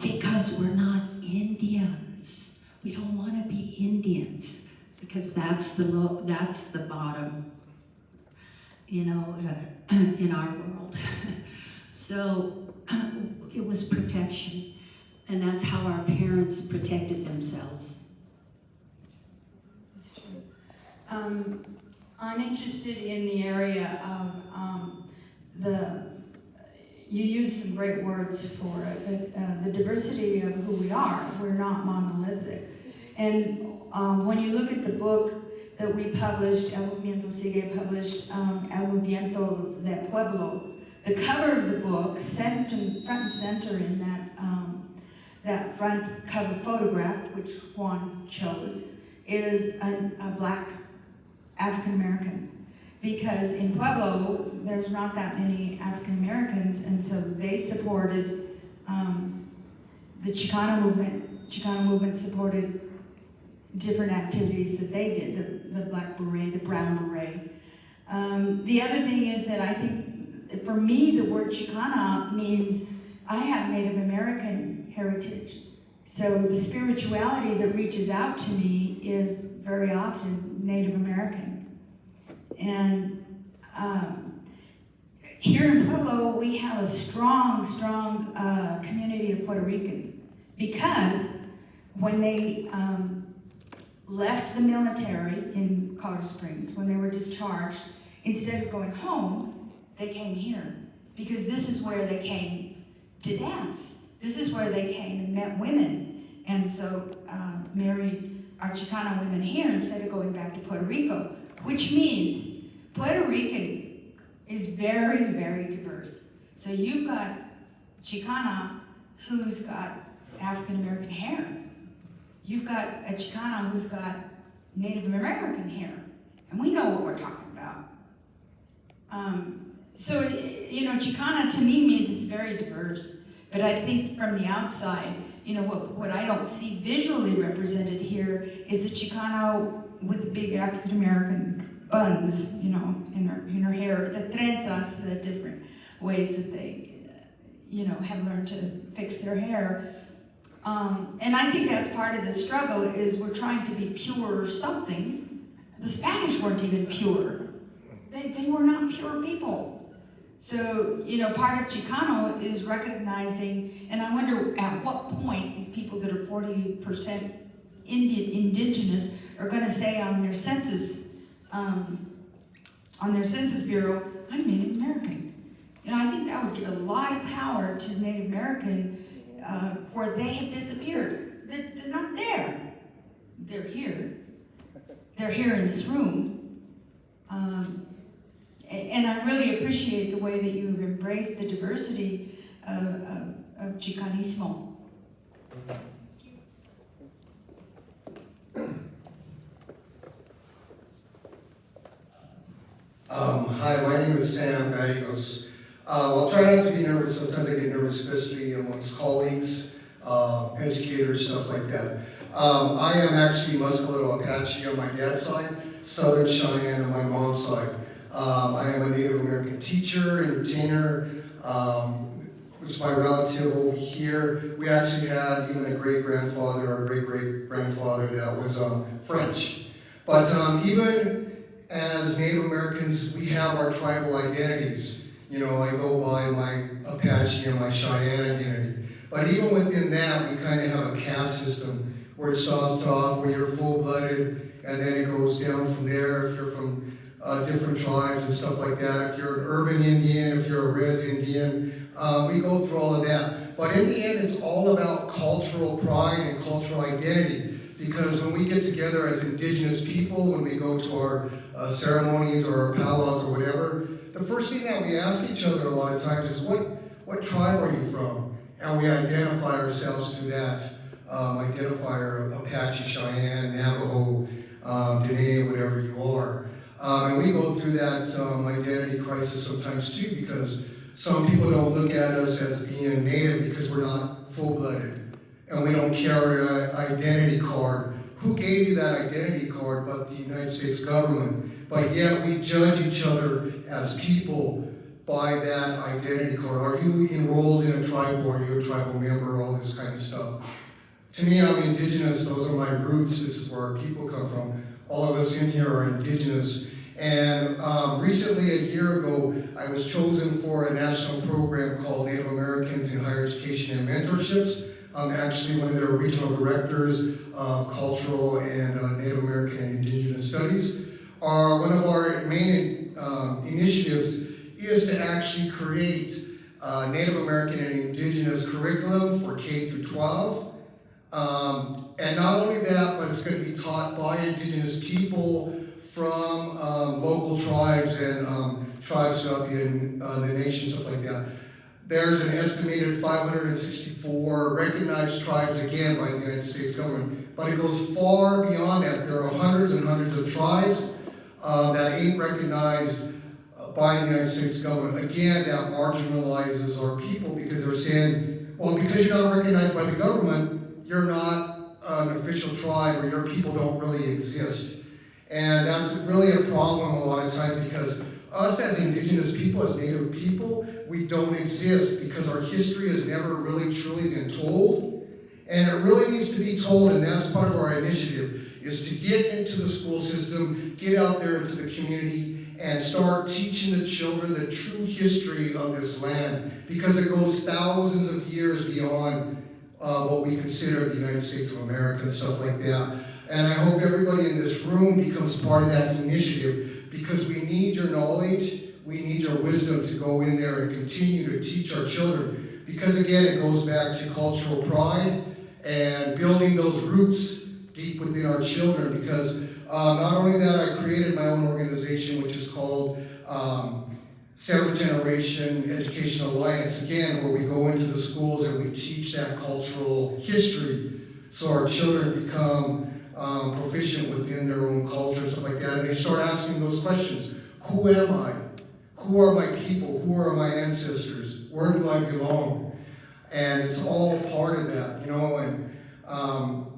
Speaker 7: because we're not Indians. We don't want to be Indians because that's the that's the bottom, you know, uh, in our world. so it was protection, and that's how our parents protected themselves.
Speaker 12: That's Um, I'm interested in the area of um, the, you use some great words for it, but, uh, the diversity of who we are. We're not monolithic. And um, when you look at the book that we published, El Movimiento Sigue published, um, El de Pueblo, the cover of the book, front and center in that, um, that front cover photograph, which Juan chose, is a, a black African American. Because in Pueblo, there's not that many African Americans, and so they supported um, the Chicano movement. Chicano movement supported different activities that they did, the, the black beret, the brown beret. Um, the other thing is that I think, for me, the word Chicana means I have Native American heritage. So the spirituality that reaches out to me is very often Native American. And um, here in Pueblo, we have a strong, strong uh, community of Puerto Ricans because when they um, left the military in Colorado Springs, when they were discharged, instead of going home, they came here because this is where they came to dance. This is where they came and met women. And so uh, married our Chicana women here instead of going back to Puerto Rico, which means Puerto Rican is very, very diverse. So you've got Chicana who's got African American hair. You've got a Chicana who's got Native American hair. And we know what we're talking about. Um, so, you know, Chicana to me means it's very diverse. But I think from the outside, you know, what, what I don't see visually represented here is the Chicano with the big African American buns, you know, in her, in her hair, the trenzas, the different ways that they, you know, have learned to fix their hair. Um, and I think that's part of the struggle is we're trying to be pure something. The Spanish weren't even pure. They, they were not pure people. So, you know, part of Chicano is recognizing, and I wonder at what point these people that are 40% Indian, indigenous are going to say on their census, um, on their census bureau, I'm Native American. You know, I think that would give a lot of power to Native American uh, they have disappeared. They're, they're not there. They're here. They're here in this room. Um, and I really appreciate the way that you've embraced the diversity of, of, of Chicanismo.
Speaker 13: Um, hi, my name is Sam Gallegos. Uh, I'll try not to be nervous. Sometimes I get nervous, especially amongst colleagues, uh, educators, stuff like that. Um, I am actually Muscatito Apache on my dad's side, Southern Cheyenne on my mom's side. Um, I am a Native American teacher, entertainer. Um, was my relative over here. We actually had even a great grandfather or great great grandfather that was um, French. But um, even as Native Americans, we have our tribal identities. You know, I go by my Apache and my Cheyenne identity. But even within that, we kind of have a caste system where it starts off where you're full-blooded, and then it goes down from there if you're from uh, different tribes and stuff like that. If you're an urban Indian, if you're a res Indian, uh, we go through all of that. But in the end, it's all about cultural pride and cultural identity. Because when we get together as indigenous people, when we go to our uh, ceremonies or our powwows or whatever, the first thing that we ask each other a lot of times is, what, what tribe are you from? And we identify ourselves through that um, identifier, Apache, Cheyenne, Navajo, um, Dene, whatever you are. Um, and we go through that um, identity crisis sometimes too because some people don't look at us as being native because we're not full-blooded and we don't carry an identity card. Who gave you that identity card but the United States government? But yet we judge each other as people by that identity card. Are you enrolled in a tribe or are you a tribal member, all this kind of stuff. To me, I'm indigenous, those are my roots, this is where our people come from. All of us in here are indigenous. And um, recently, a year ago, I was chosen for a national program called Native Americans in Higher Education and Mentorships. I'm actually one of their regional directors of cultural and uh, Native American and Indigenous Studies. Our, one of our main um, initiatives is to actually create uh, Native American and Indigenous curriculum for K through 12. Um, and not only that, but it's going to be taught by Indigenous people from um, local tribes and um, tribes throughout the, uh, the nation, stuff like that. There's an estimated 564 recognized tribes again by the United States government, but it goes far beyond that. There are hundreds and hundreds of tribes uh, that ain't recognized uh, by the United States government. Again, that marginalizes our people because they're saying, well, because you're not recognized by the government, you're not an official tribe or your people don't really exist. And that's really a problem a lot of times because us as indigenous people, as native people, we don't exist because our history has never really truly been told. And it really needs to be told, and that's part of our initiative, is to get into the school system, get out there into the community, and start teaching the children the true history of this land because it goes thousands of years beyond uh, what we consider the United States of America and stuff like that. And I hope everybody in this room becomes part of that initiative because we need your knowledge, we need your wisdom to go in there and continue to teach our children. Because again, it goes back to cultural pride and building those roots deep within our children. Because uh, not only that, I created my own organization, which is called um, Seventh Generation Education Alliance, again, where we go into the schools and we teach that cultural history so our children become um, proficient within their own culture and stuff like that. And they start asking those questions. Who am I? Who are my people? Who are my ancestors? Where do I belong? And it's all part of that, you know, and um,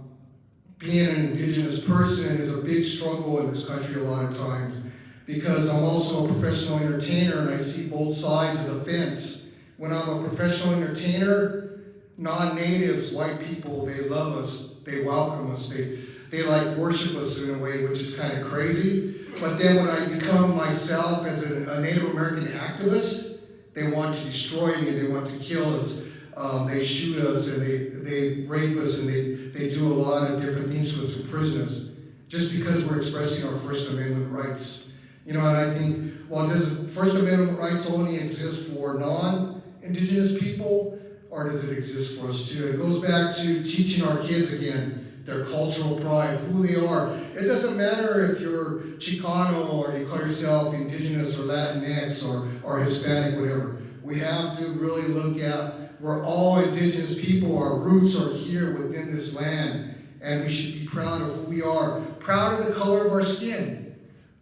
Speaker 13: being an indigenous person is a big struggle in this country a lot of times because I'm also a professional entertainer and I see both sides of the fence. When I'm a professional entertainer, non-natives, white people, they love us, they welcome us, they, they like worship us in a way which is kind of crazy. But then when I become myself as a, a Native American activist, they want to destroy me, they want to kill us. Um, they shoot us and they, they rape us and they, they do a lot of different things to us, in prisons just because we're expressing our First Amendment rights. You know, and I think, well, does First Amendment rights only exist for non-Indigenous people, or does it exist for us too? It goes back to teaching our kids again, their cultural pride, who they are. It doesn't matter if you're Chicano or you call yourself Indigenous or Latinx or, or Hispanic, whatever. We have to really look at we're all indigenous people. Our roots are here within this land. And we should be proud of who we are. Proud of the color of our skin.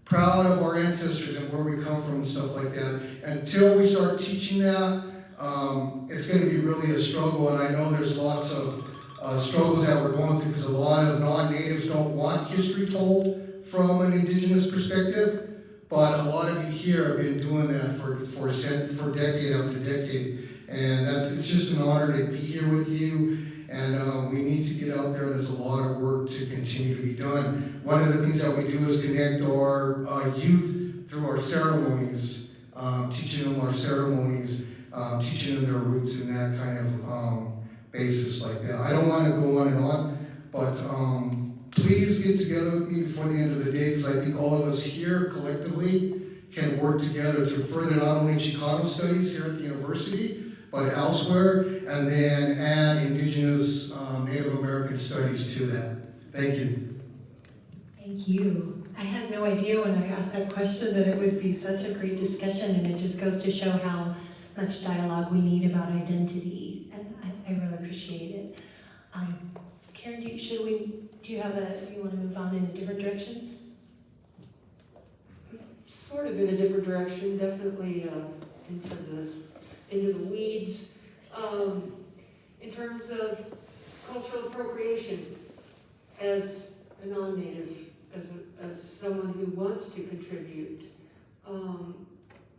Speaker 13: Proud of our ancestors and where we come from and stuff like that. Until we start teaching that, um, it's going to be really a struggle. And I know there's lots of uh, struggles that we're going through because a lot of non-natives don't want history told from an indigenous perspective. But a lot of you here have been doing that for, for, for decade after decade. And that's, it's just an honor to be here with you. And uh, we need to get out there. There's a lot of work to continue to be done. One of the things that we do is connect our uh, youth through our ceremonies, um, teaching them our ceremonies, um, teaching them their roots in that kind of um, basis like that. I don't want to go on and on, but um, please get together with me before the end of the day because I think all of us here collectively can work together to further not only Chicano studies here at the university, but elsewhere, and then add Indigenous um, Native American studies to that. Thank you.
Speaker 3: Thank you. I had no idea when I asked that question that it would be such a great discussion, and it just goes to show how much dialogue we need about identity, and I, I really appreciate it. Um, Karen, do you, should we, do you have a, you want to move on in a different direction?
Speaker 5: Sort of in a different direction, definitely uh, into the into the weeds. Um, in terms of cultural appropriation, as a non-native, as, as someone who wants to contribute, um,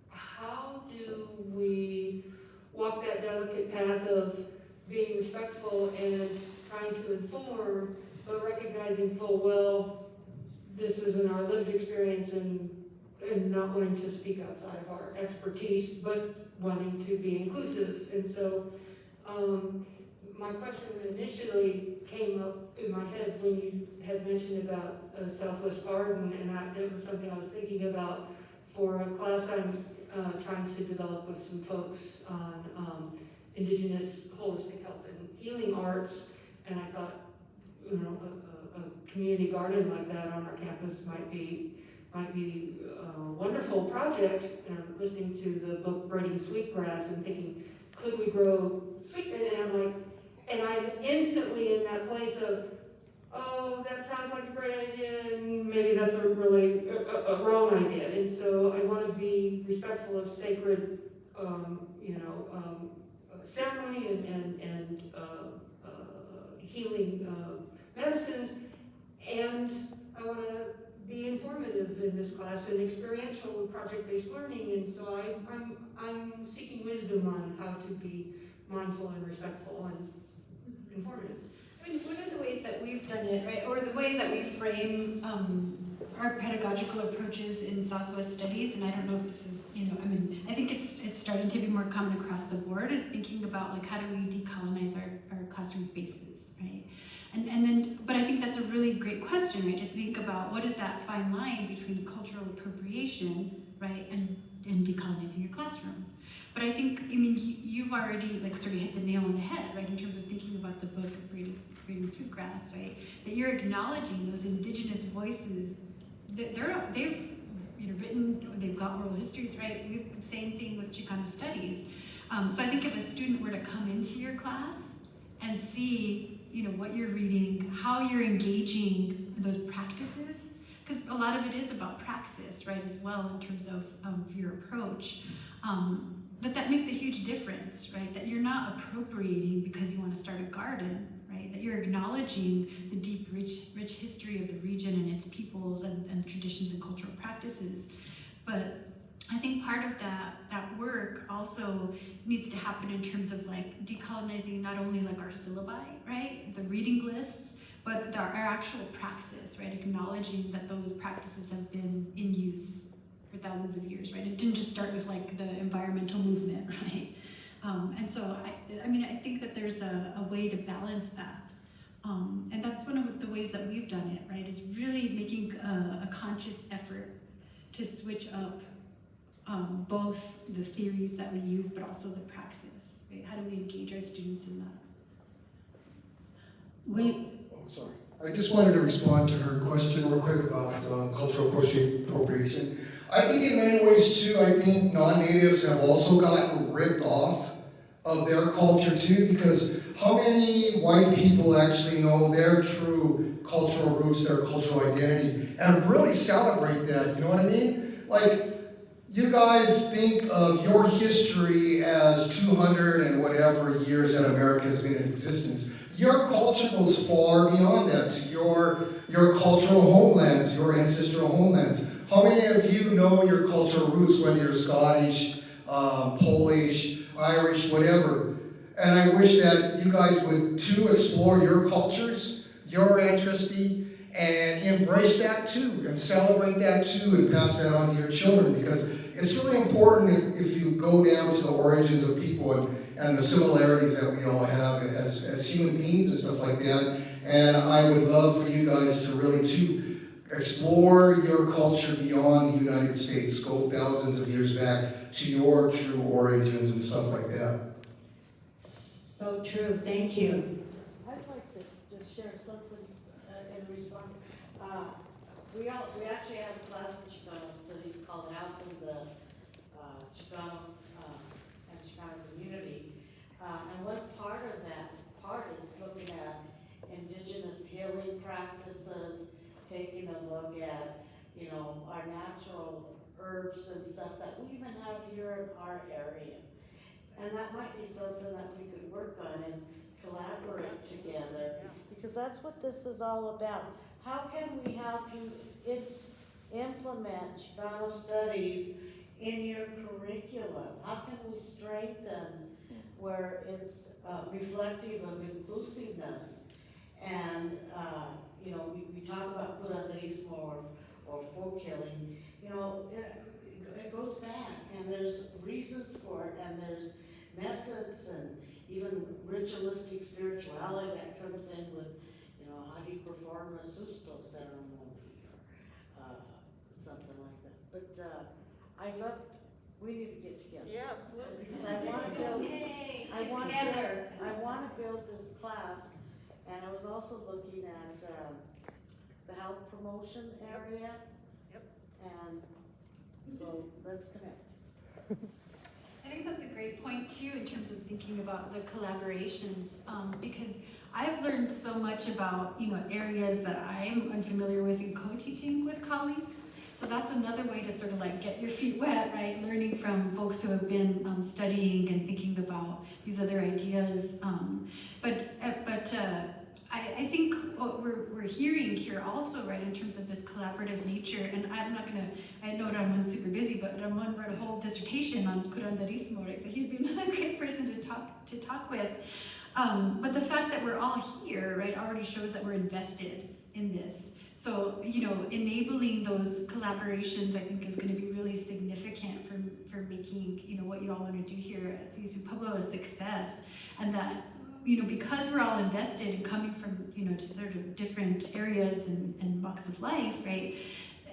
Speaker 5: how do we walk that delicate path of being respectful and trying to inform, but recognizing full well this isn't our lived experience and and not wanting to speak outside of our expertise, but wanting to be inclusive. And so um, my question initially came up in my head when you had mentioned about uh, Southwest Garden, and that, that was something I was thinking about for a class I'm uh, trying to develop with some folks on um, indigenous holistic health and healing arts. And I thought, you know, a, a, a community garden like that on our campus might be might be a wonderful project, and I'm listening to the book Braiding Sweetgrass and thinking, could we grow sweet, and I'm like, and I'm instantly in that place of, oh, that sounds like a great idea, and maybe that's a really, a, a- wrong idea, and so I want to be respectful of sacred, um, you know, um, ceremony and, and, and, uh, uh, healing, uh, medicines, and I want to be informative in this class and experiential with project-based learning, and so I, I'm, I'm seeking wisdom on how to be mindful and respectful and informative.
Speaker 1: I mean, one of the ways that we've done it, right, or the way that we frame um, our pedagogical approaches in Southwest Studies, and I don't know if this is, you know, I mean, I think it's it's starting to be more common across the board, is thinking about like how do we decolonize our, our classroom spaces, right? And and then, but I think that's a really great question, right? To think about what is that fine line between cultural appropriation, right, and and decolonizing your classroom. But I think, I mean, you, you've already like sort of hit the nail on the head, right, in terms of thinking about the book of Braiding, Braiding Sweetgrass, right? That you're acknowledging those indigenous voices. that They're they've you know written, they've got oral histories, right? We've same thing with Chicano studies. Um, so I think if a student were to come into your class and see, you know, what you're reading, how you're engaging those practices, because a lot of it is about praxis, right, as well in terms of, of your approach. Um, but that makes a huge difference, right? That you're not appropriating because you want to start a garden, right? That you're acknowledging the deep, rich, rich history of the region and its peoples and, and traditions and cultural practices. But I think part of that that work also needs to happen in terms of like decolonizing not only like our syllabi, right? The reading lists, but our, our actual praxis, right? Acknowledging that those practices have been in use for thousands of years, right? It didn't just start with like the environmental movement, right? Um, and so I, I mean, I think that there's a, a way to balance that. Um, and that's one of the ways that we've done it, right? Is really making a, a conscious effort to switch up um, both the theories that we use, but also the praxis, right? How do we engage our students in that?
Speaker 13: We. Oh, sorry. I just wanted to respond to her question real quick about um, cultural appropriation. I think in many ways too, I think non-natives have also gotten ripped off of their culture too, because how many white people actually know their true cultural roots, their cultural identity, and really celebrate that, you know what I mean? Like, you guys think of your history as 200 and whatever years that America has been in existence. Your culture goes far beyond that to your, your cultural homelands, your ancestral homelands. How many of you know your cultural roots, whether you're Scottish, um, Polish, Irish, whatever? And I wish that you guys would too explore your cultures, your ancestry, and embrace that too, and celebrate that too, and pass that on to your children because it's really important if, if you go down to the origins of people and, and the similarities that we all have as, as human beings and stuff like that. And I would love for you guys to really to explore your culture beyond the United States, go thousands of years back to your true origins and stuff like that.
Speaker 7: So true, thank you.
Speaker 6: I'd like to just share something uh, in response. We all, we actually have a class in Chicano Studies called Out of the uh, Chicano uh, and Chicano Community. Uh, And one part of that part is looking at indigenous healing practices, taking a look at, you know, our natural herbs and stuff that we even have here in our area. And that might be something that we could work on and collaborate together, because that's what this is all about. How can we help you im- implement Chicano studies in your curriculum? How can we strengthen where it's uh, reflective of inclusiveness? And, uh, you know, we, we talk about curanderismo or, or folk healing, you know, it, it goes back, and there's reasons for it, and there's methods and even ritualistic spirituality that comes in with, you know, how do you perform a susto ceremony or uh, something like that. But uh, I love, we need to get together.
Speaker 2: Yeah, absolutely.
Speaker 6: Because I want to build,
Speaker 1: Yay,
Speaker 6: I want to
Speaker 1: together.
Speaker 6: build, I want to build this class, and I was also looking at um, the health promotion area.
Speaker 2: Yep.
Speaker 6: And so let's connect.
Speaker 1: I think that's a great point too, in terms of thinking about the collaborations, um, because I've learned so much about, you know, areas that I'm unfamiliar with in co-teaching with colleagues. So that's another way to sort of like get your feet wet, right? Learning from folks who have been um, studying and thinking about these other ideas. Um, but uh, but uh, I, I think what we're, we're hearing here also, right, in terms of this collaborative nature, and I'm not gonna, I know Ramon's super busy, but Ramon wrote a whole dissertation on curanderismo, right, so he'd be another great person to talk, to talk with. Um, but the fact that we're all here, right, already shows that we're invested in this. So, you know, enabling those collaborations, I think, is going to be really significant for, for making, you know, what you all want to do here at CSU Pueblo a success. And that, you know, because we're all invested and coming from, you know, sort of different areas and, and walks of life, right?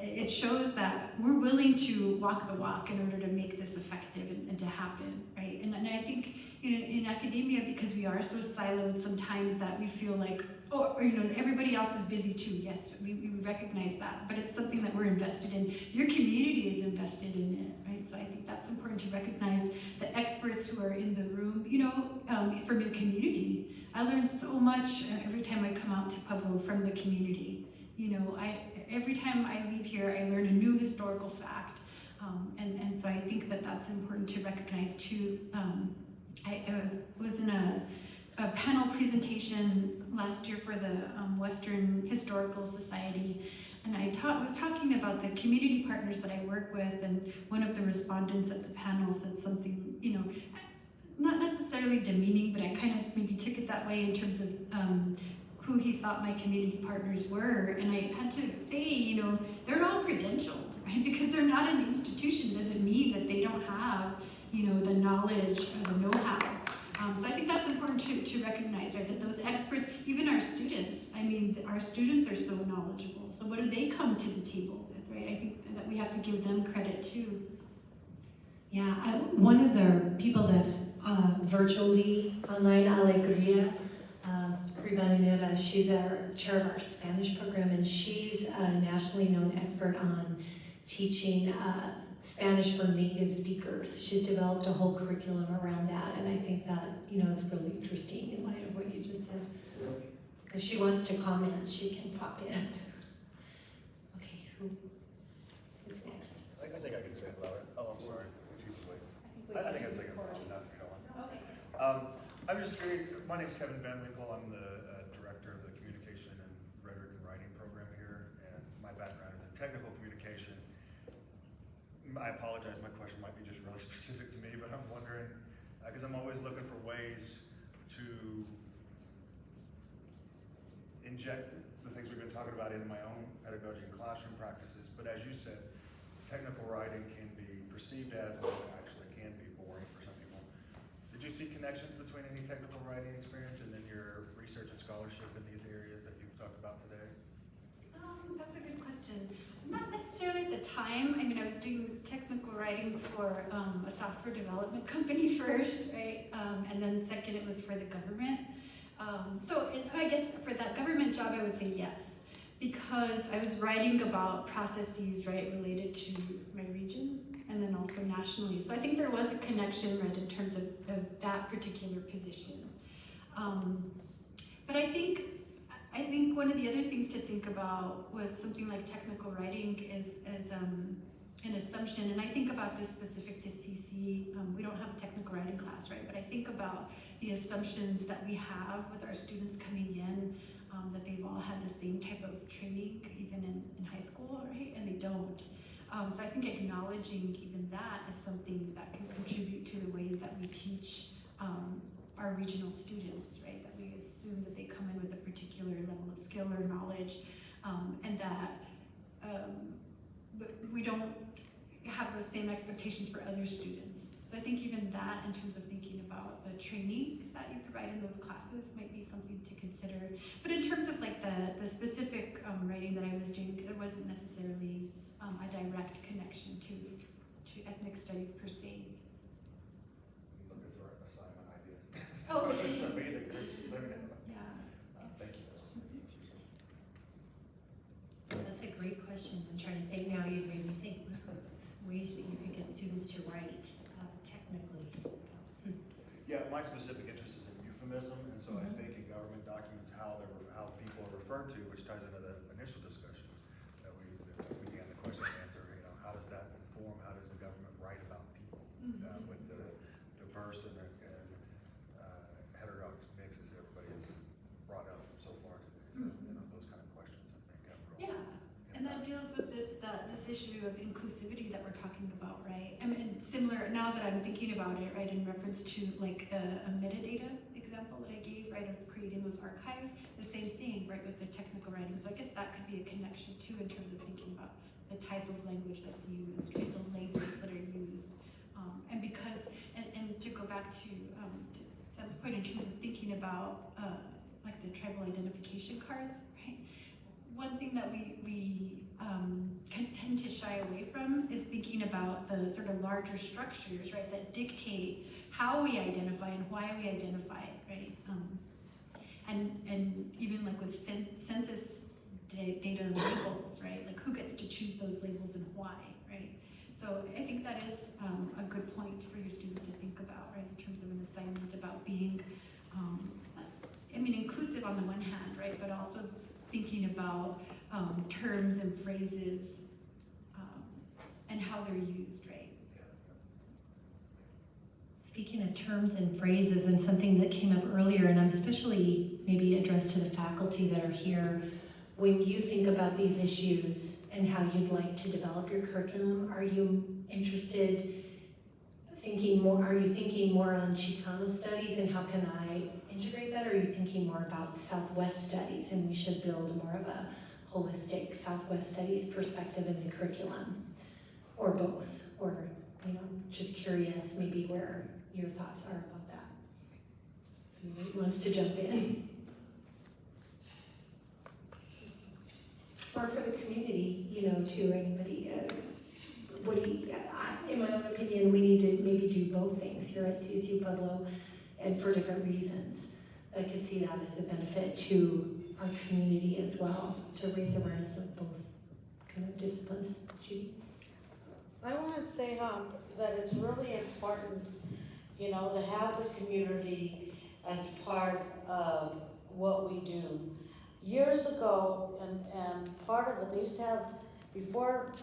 Speaker 1: It shows that we're willing to walk the walk in order to make this effective and, and to happen, right? And, and I think, you know, in academia, because we are so siloed sometimes that we feel like, oh, or, you know, everybody else is busy too. Yes, we, we recognize that, but it's something that we're invested in. Your community is invested in it, right? So I think that's important to recognize the experts who are in the room, you know, um, from your community. I learn so much uh, every time I come out to Pueblo from the community. You know, I every time I leave here, I learn a new historical fact. Um, and, and so I think that that's important to recognize too. Um, I uh, was in a, a panel presentation last year for the um, Western Historical Society, and I ta was talking about the community partners that I work with, and one of the respondents at the panel said something, you know, not necessarily demeaning, but I kind of maybe took it that way in terms of um, who he thought my community partners were, and I had to say, you know, they're all credentialed, right? Because they're not in the institution doesn't mean that they don't have, you know, the knowledge or the know-how. Um, so I think that's important to, to recognize, right? That those experts, even our students, I mean, our students are so knowledgeable. So what do they come to the table with, right? I think that we have to give them credit too.
Speaker 3: Yeah, I, one of the people that's uh, virtually online, Alegria uh, Rivadeneira, she's our chair of our Spanish program, and she's a nationally known expert on teaching uh, Spanish for native speakers. She's developed a whole curriculum around that, and I think that you know is really interesting in light of what you just said. If she wants to comment, she can pop in. Okay, who is next?
Speaker 14: I I think I can say it louder. Oh, I'm sorry, if you would wait. I I think I'd say it loud enough if you don't want.
Speaker 1: Okay.
Speaker 14: Um, I'm just curious, my name's Kevin Van Winkle, I'm the uh, director of the Communication and Rhetoric and Writing program here, and my background is in technical communication. Mm, I apologize, my question might be just really specific to me, but I'm wondering, because I'm always looking for ways to inject the things we've been talking about in my own pedagogy and classroom practices, but as you said, technical writing can be perceived as, or actually can be boring for some people. Did you see connections between any technical writing experience and then your research and scholarship in these areas that you've talked about today?
Speaker 1: Um, that's a good question. Not necessarily at the time. I mean, I was doing technical writing for um, a software development company first, right? Um, and then second, it was for the government. Um, so it, I guess for that government job, I would say yes, because I was writing about processes, right, related to my region and then also nationally. So I think there was a connection, right, in terms of, of that particular position. Um, but I think I think one of the other things to think about with something like technical writing is, is um, an assumption, and I think about this specific to CC. Um, we don't have a technical writing class, right? But I think about the assumptions that we have with our students coming in, um, that they've all had the same type of training, even in, in high school, right? And they don't. Um, so I think acknowledging even that is something that can contribute to the ways that we teach um, our regional students, right? That we assume that they come in with a particular level of skill or knowledge, um, and that um, we don't have the same expectations for other students. So I think even that, in terms of thinking about the training that you provide in those classes, might be something to consider. But in terms of like the the specific um, writing that I was doing, there wasn't necessarily um, a direct connection to to ethnic studies per se.
Speaker 14: Looking for assignment ideas.
Speaker 1: Oh,
Speaker 14: So
Speaker 1: okay.
Speaker 14: me, the groups, let me know.
Speaker 1: Yeah.
Speaker 14: Uh, Thank you.
Speaker 3: That's a great question. question. I'm trying to think now, you made me think ways that you could get students to write technically.
Speaker 14: Yeah, my specific interest is in euphemism, and so I mm-hmm. think in government documents, how they're, how people are referred to, which ties into the initial discussion that we, that we began the question and answer, you know, how does that inform, how does the government write about people? Uh, with the diverse and, and, uh, heterodox mix as everybody has brought up so far today, so, you know, those kind of questions, I think, have real
Speaker 1: Yeah, and that deals with this, issue of inclusivity that we're talking about, right? I mean, similar, now that I'm thinking about it, right, in reference to like the metadata example that I gave, right, of creating those archives, the same thing, right, with the technical writing. So I guess that could be a connection too in terms of thinking about the type of language that's used, right, the labels that are used. Um, and because, and, and to go back to, um, to Sam's point in terms of thinking about, uh, like the tribal identification cards, right? one thing that we, we um, tend to shy away from is thinking about the sort of larger structures, right, that dictate how we identify and why we identify, right? Um, and, and even like with cen- census data and labels, right, like who gets to choose those labels and why, right? So I think that is um, a good point for your students to think about, right, in terms of an assignment about being, um, I mean, inclusive on the one hand, right, but also thinking about um, terms and phrases um, and how they're used, right?
Speaker 3: Speaking of terms and phrases and something that came up earlier, and I'm especially maybe addressed to the faculty that are here, when you think about these issues and how you'd like to develop your curriculum, are you interested thinking more, are you thinking more on Chicano studies and how can I integrate that? Or are you thinking more about Southwest studies and we should build more of a holistic Southwest studies perspective in the curriculum? Or both, or, you know, just curious maybe where your thoughts are about that. Who wants to jump in? Or for the community, you know, to anybody, uh, what do you, I- in my own opinion, we need to maybe do both things here at CSU Pueblo and for different reasons. I could see that as a benefit to our community as well, to raise awareness of both kind of disciplines. Judy?
Speaker 6: I want to say um, that it's really important, you know, to have the community as part of what we do. Years ago, and, and part of it, they used to have, before,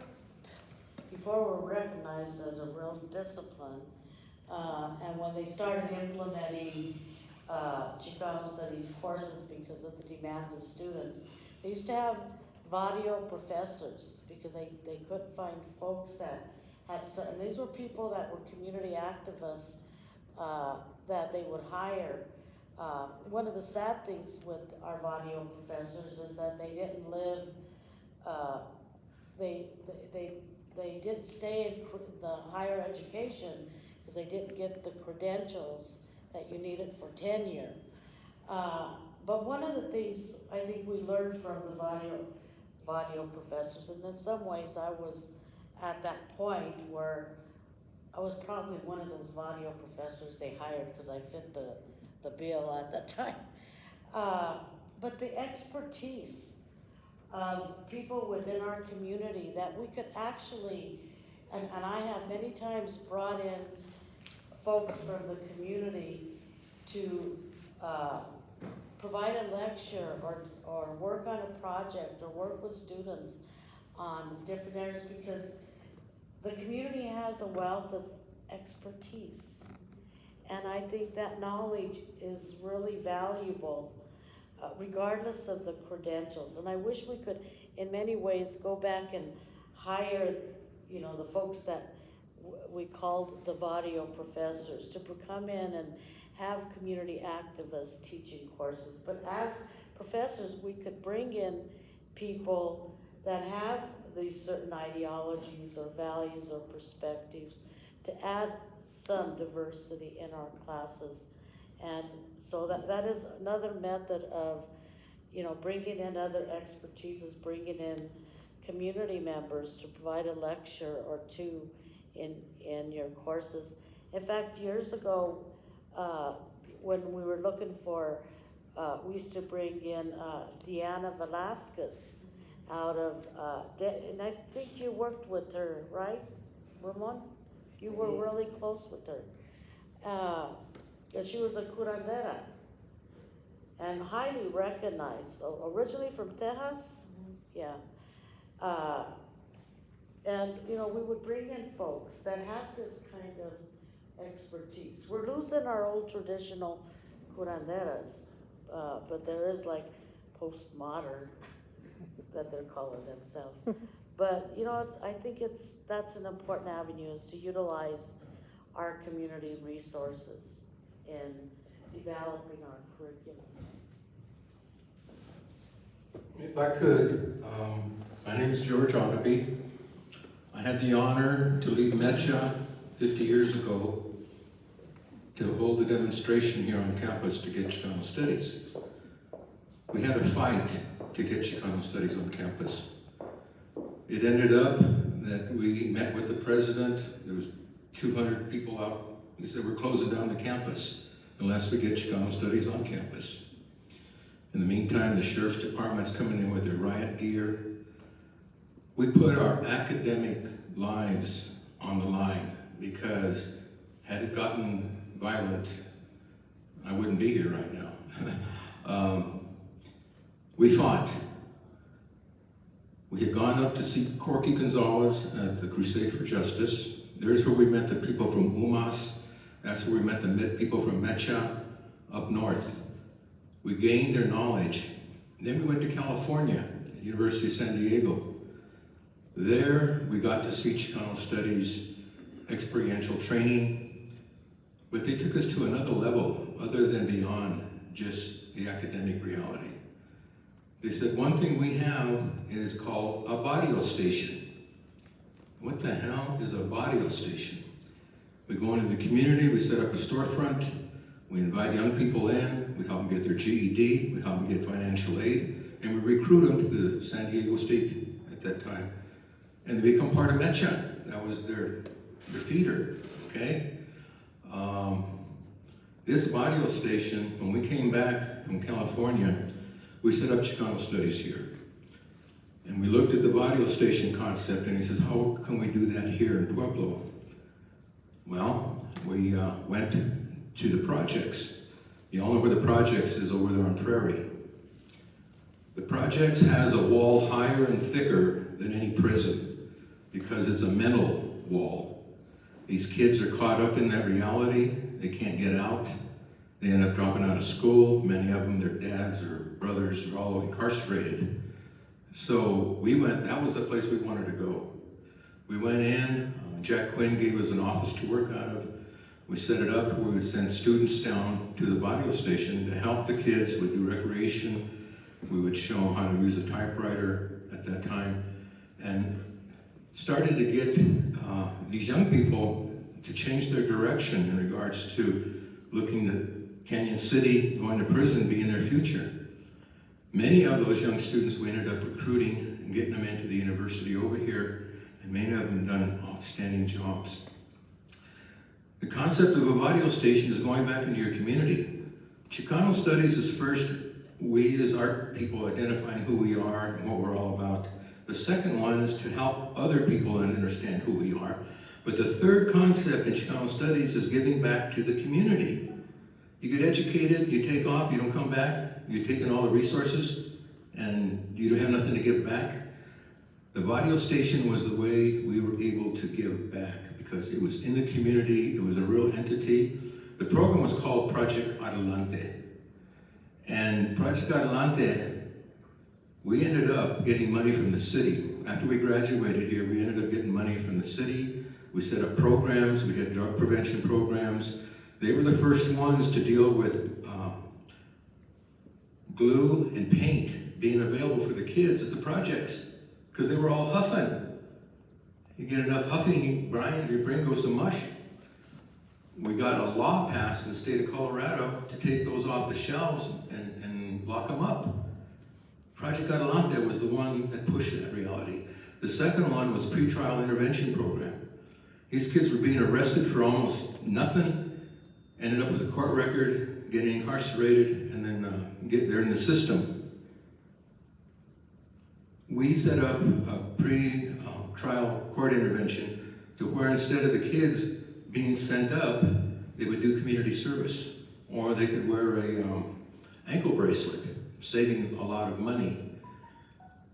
Speaker 6: before we're recognized as a real discipline, uh, and when they started implementing uh, Chicano studies courses because of the demands of students, they used to have barrio professors because they, they couldn't find folks that had, and these were people that were community activists uh, that they would hire. Uh, one of the sad things with our barrio professors is that they didn't live, uh, they, they, they, they didn't stay in the higher education because they didn't get the credentials that you needed for tenure. Uh, but one of the things I think we learned from the barrio professors, and in some ways I was at that point where I was probably one of those barrio professors they hired because I fit the, the bill at that time. Uh, but the expertise of people within our community that we could actually, and, and I have many times brought in folks from the community to uh, provide a lecture or, or work on a project or work with students on different areas because the community has a wealth of expertise. And I think that knowledge is really valuable, uh, regardless of the credentials. And I wish we could, in many ways, go back and hire, you know, the folks that we called the barrio professors to come in and have community activists teaching courses. But as professors, we could bring in people that have these certain ideologies or values or perspectives to add some diversity in our classes. And so that, that is another method of, you know, bringing in other expertises, bringing in community members to provide a lecture or two in, in your courses. In fact, years ago, uh, when we were looking for, uh, we used to bring in uh, Deanna Velasquez out of, uh, De- and I think you worked with her, right, Ramon? You were really close with her. Uh, and she was a curandera and highly recognized, O- originally from Texas, yeah. Uh, and, you know, we would bring in folks that have this kind of expertise. We're losing our old traditional curanderas, uh, but there is like postmodern that they're calling themselves. But, you know, it's, I think it's, that's an important avenue is to utilize our community resources in developing our curriculum.
Speaker 15: If I could, um, my name is George Otterby. I had the honor to lead Mecha 50 years ago to hold a demonstration here on campus to get Chicano Studies. We had a fight to get Chicano Studies on campus. It ended up that we met with the president, there was 200 people out, he said, we're closing down the campus unless we get Chicano Studies on campus. In the meantime, the sheriff's department's coming in with their riot gear. We put our academic lives on the line because had it gotten violent, I wouldn't be here right now. um, we fought. We had gone up to see Corky Gonzalez at the Crusade for Justice. There's where we met the people from UMAS. That's where we met the people from Mecha up north. We gained their knowledge. Then we went to California, University of San Diego. There, we got to see Chicano Studies experiential training, but they took us to another level other than beyond just the academic reality. They said, one thing we have is called a barrio station. What the hell is a barrio station? We go into the community, we set up a storefront, we invite young people in, we help them get their GED, we help them get financial aid, and we recruit them to the San Diego State at that time. And they become part of Mecha. That was their, their feeder, okay? Um, this barrio station, when we came back from California, we set up Chicano Studies here. And we looked at the barrio station concept and he says, how can we do that here in Pueblo? Well, we uh, went to the projects. You all know where the projects is over there on Prairie. The projects has a wall higher and thicker than any prison because it's a mental wall. These kids are caught up in that reality. They can't get out. They end up dropping out of school. Many of them, their dads or brothers are all incarcerated. So we went, that was the place we wanted to go. We went in, uh, Jack Quinn gave us an office to work out of. We set it up where we would send students down to the barrio station to help the kids. We'd do recreation. We would show them how to use a typewriter at that time. And started to get uh, these young people to change their direction in regards to looking at Cañon City, going to prison being their future. Many of those young students we ended up recruiting and getting them into the university over here, and many of them done outstanding jobs. The concept of a barrio station is going back into your community. Chicano Studies is first, we as art people identifying who we are and what we're all about. The second one is to help other people understand who we are. But the third concept in Chicano Studies is giving back to the community. You get educated, you take off, you don't come back, you're taking all the resources, and you don't have nothing to give back. The barrio station was the way we were able to give back because it was in the community, it was a real entity. The program was called Project Adelante. And Project Adelante, we ended up getting money from the city. After we graduated here, we ended up getting money from the city. We set up programs, we had drug prevention programs. They were the first ones to deal with uh, glue and paint being available for the kids at the projects because they were all huffing. You get enough huffing, you, Brian, your brain goes to mush. We got a law passed in the state of Colorado to take those off the shelves and, and lock them up. Project Adelante was the one that pushed that reality. The second one was pretrial intervention program. These kids were being arrested for almost nothing, ended up with a court record, getting incarcerated, and then uh, get there in the system. we set up a pre-trial court intervention to where instead of the kids being sent up, they would do community service. Or they could wear a um, ankle bracelet, saving a lot of money.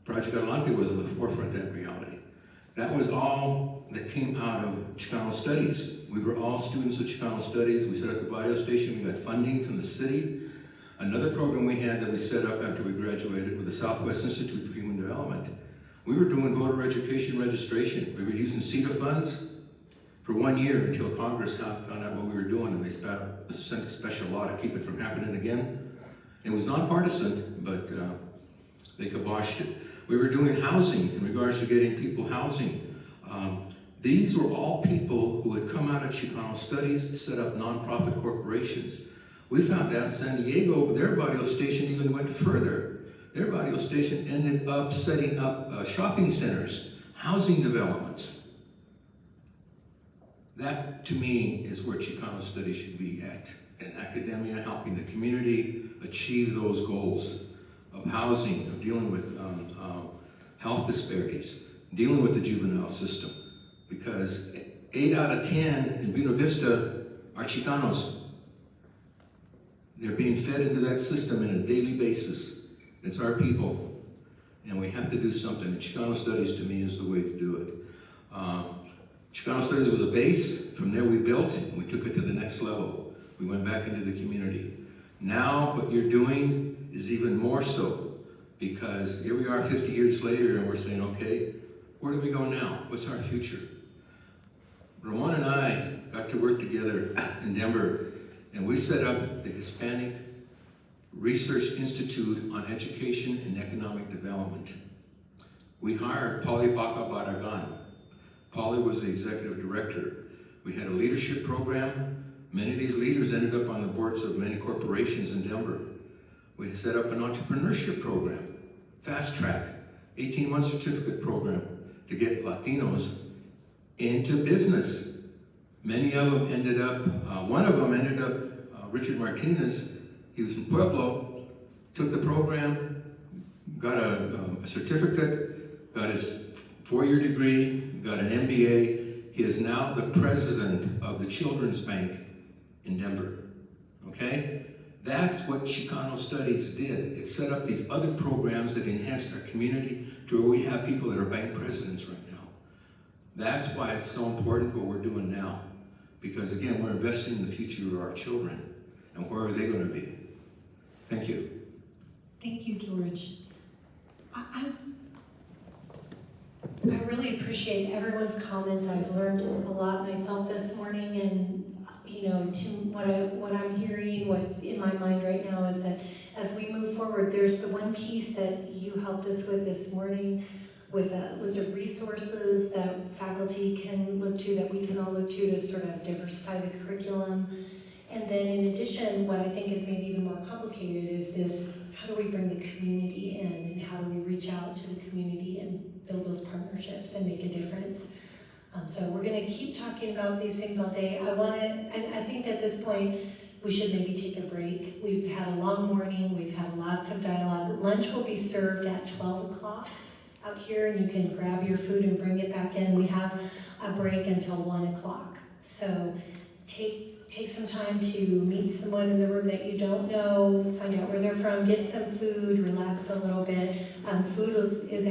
Speaker 15: Project Adelante was on the forefront of that reality. That was all that came out of Chicano Studies. We were all students of Chicano Studies. We set up the barrio station. We got funding from the city. Another program we had that we set up after we graduated with the Southwest Institute for Human Development. We were doing voter education registration. We were using CETA funds for one year until Congress found out what we were doing and they sent a special law to keep it from happening again. It was nonpartisan, but uh, they kiboshed it. We were doing housing in regards to getting people housing. Um, these were all people who had come out of Chicano studies, and set up nonprofit corporations. We found out in San Diego, their barrio station even went further. Their barrio station ended up setting up uh, shopping centers, housing developments. That, to me, is where Chicano studies should be at. In academia, helping the community achieve those goals of housing, of dealing with um, um, health disparities, dealing with the juvenile system. Because eight out of 10 in Buena Vista are Chicanos. They're being fed into that system on a daily basis. It's our people. And we have to do something. And Chicano studies, to me, is the way to do it. Uh, Chicano Studies was a base. From there we built, and we took it to the next level. We went back into the community. Now what you're doing is even more so because here we are 50 years later and we're saying, okay, where do we go now? What's our future? Ramon and I got to work together in Denver and we set up the Hispanic Research Institute on Education and Economic Development. We hired Polly Baca Barragan. Polly was the executive director. We had a leadership program. Many of these leaders ended up on the boards of many corporations in Denver. We set up an entrepreneurship program, fast track, 18-month certificate program to get Latinos into business. Many of them ended up, uh, one of them ended up, uh, Richard Martinez, he was from Pueblo, took the program, got a, um, a certificate, got his four-year degree, got an MBA. He is now the president of the Children's Bank in Denver, okay? That's what Chicano Studies did. It set up these other programs that enhanced our community to where we have people that are bank presidents right now. That's why it's so important what we're doing now. Because again, we're investing in the future of our children. And where are they going to be? Thank you.
Speaker 3: Thank you, George. I, I, I really appreciate everyone's comments. I've learned a lot myself this morning and, you know, to what, I, what I'm hearing, what's in my mind right now is that as we move forward, there's the one piece that you helped us with this morning with a list of resources that faculty can look to, that we can all look to to sort of diversify the curriculum. And then in addition, what I think is maybe even more complicated is this, how do we bring the community in and how do we reach out to the community and build those partnerships and make a difference? Um, so we're gonna keep talking about these things all day. I wanna, and I think at this point, we should maybe take a break. We've had a long morning, we've had lots of dialogue. Lunch will be served at twelve o'clock out here and you can grab your food and bring it back in. We have a break until one o'clock. So take, take some time to meet someone in the room that you don't know, find out where they're from, get some food, relax a little bit. Um, food is, is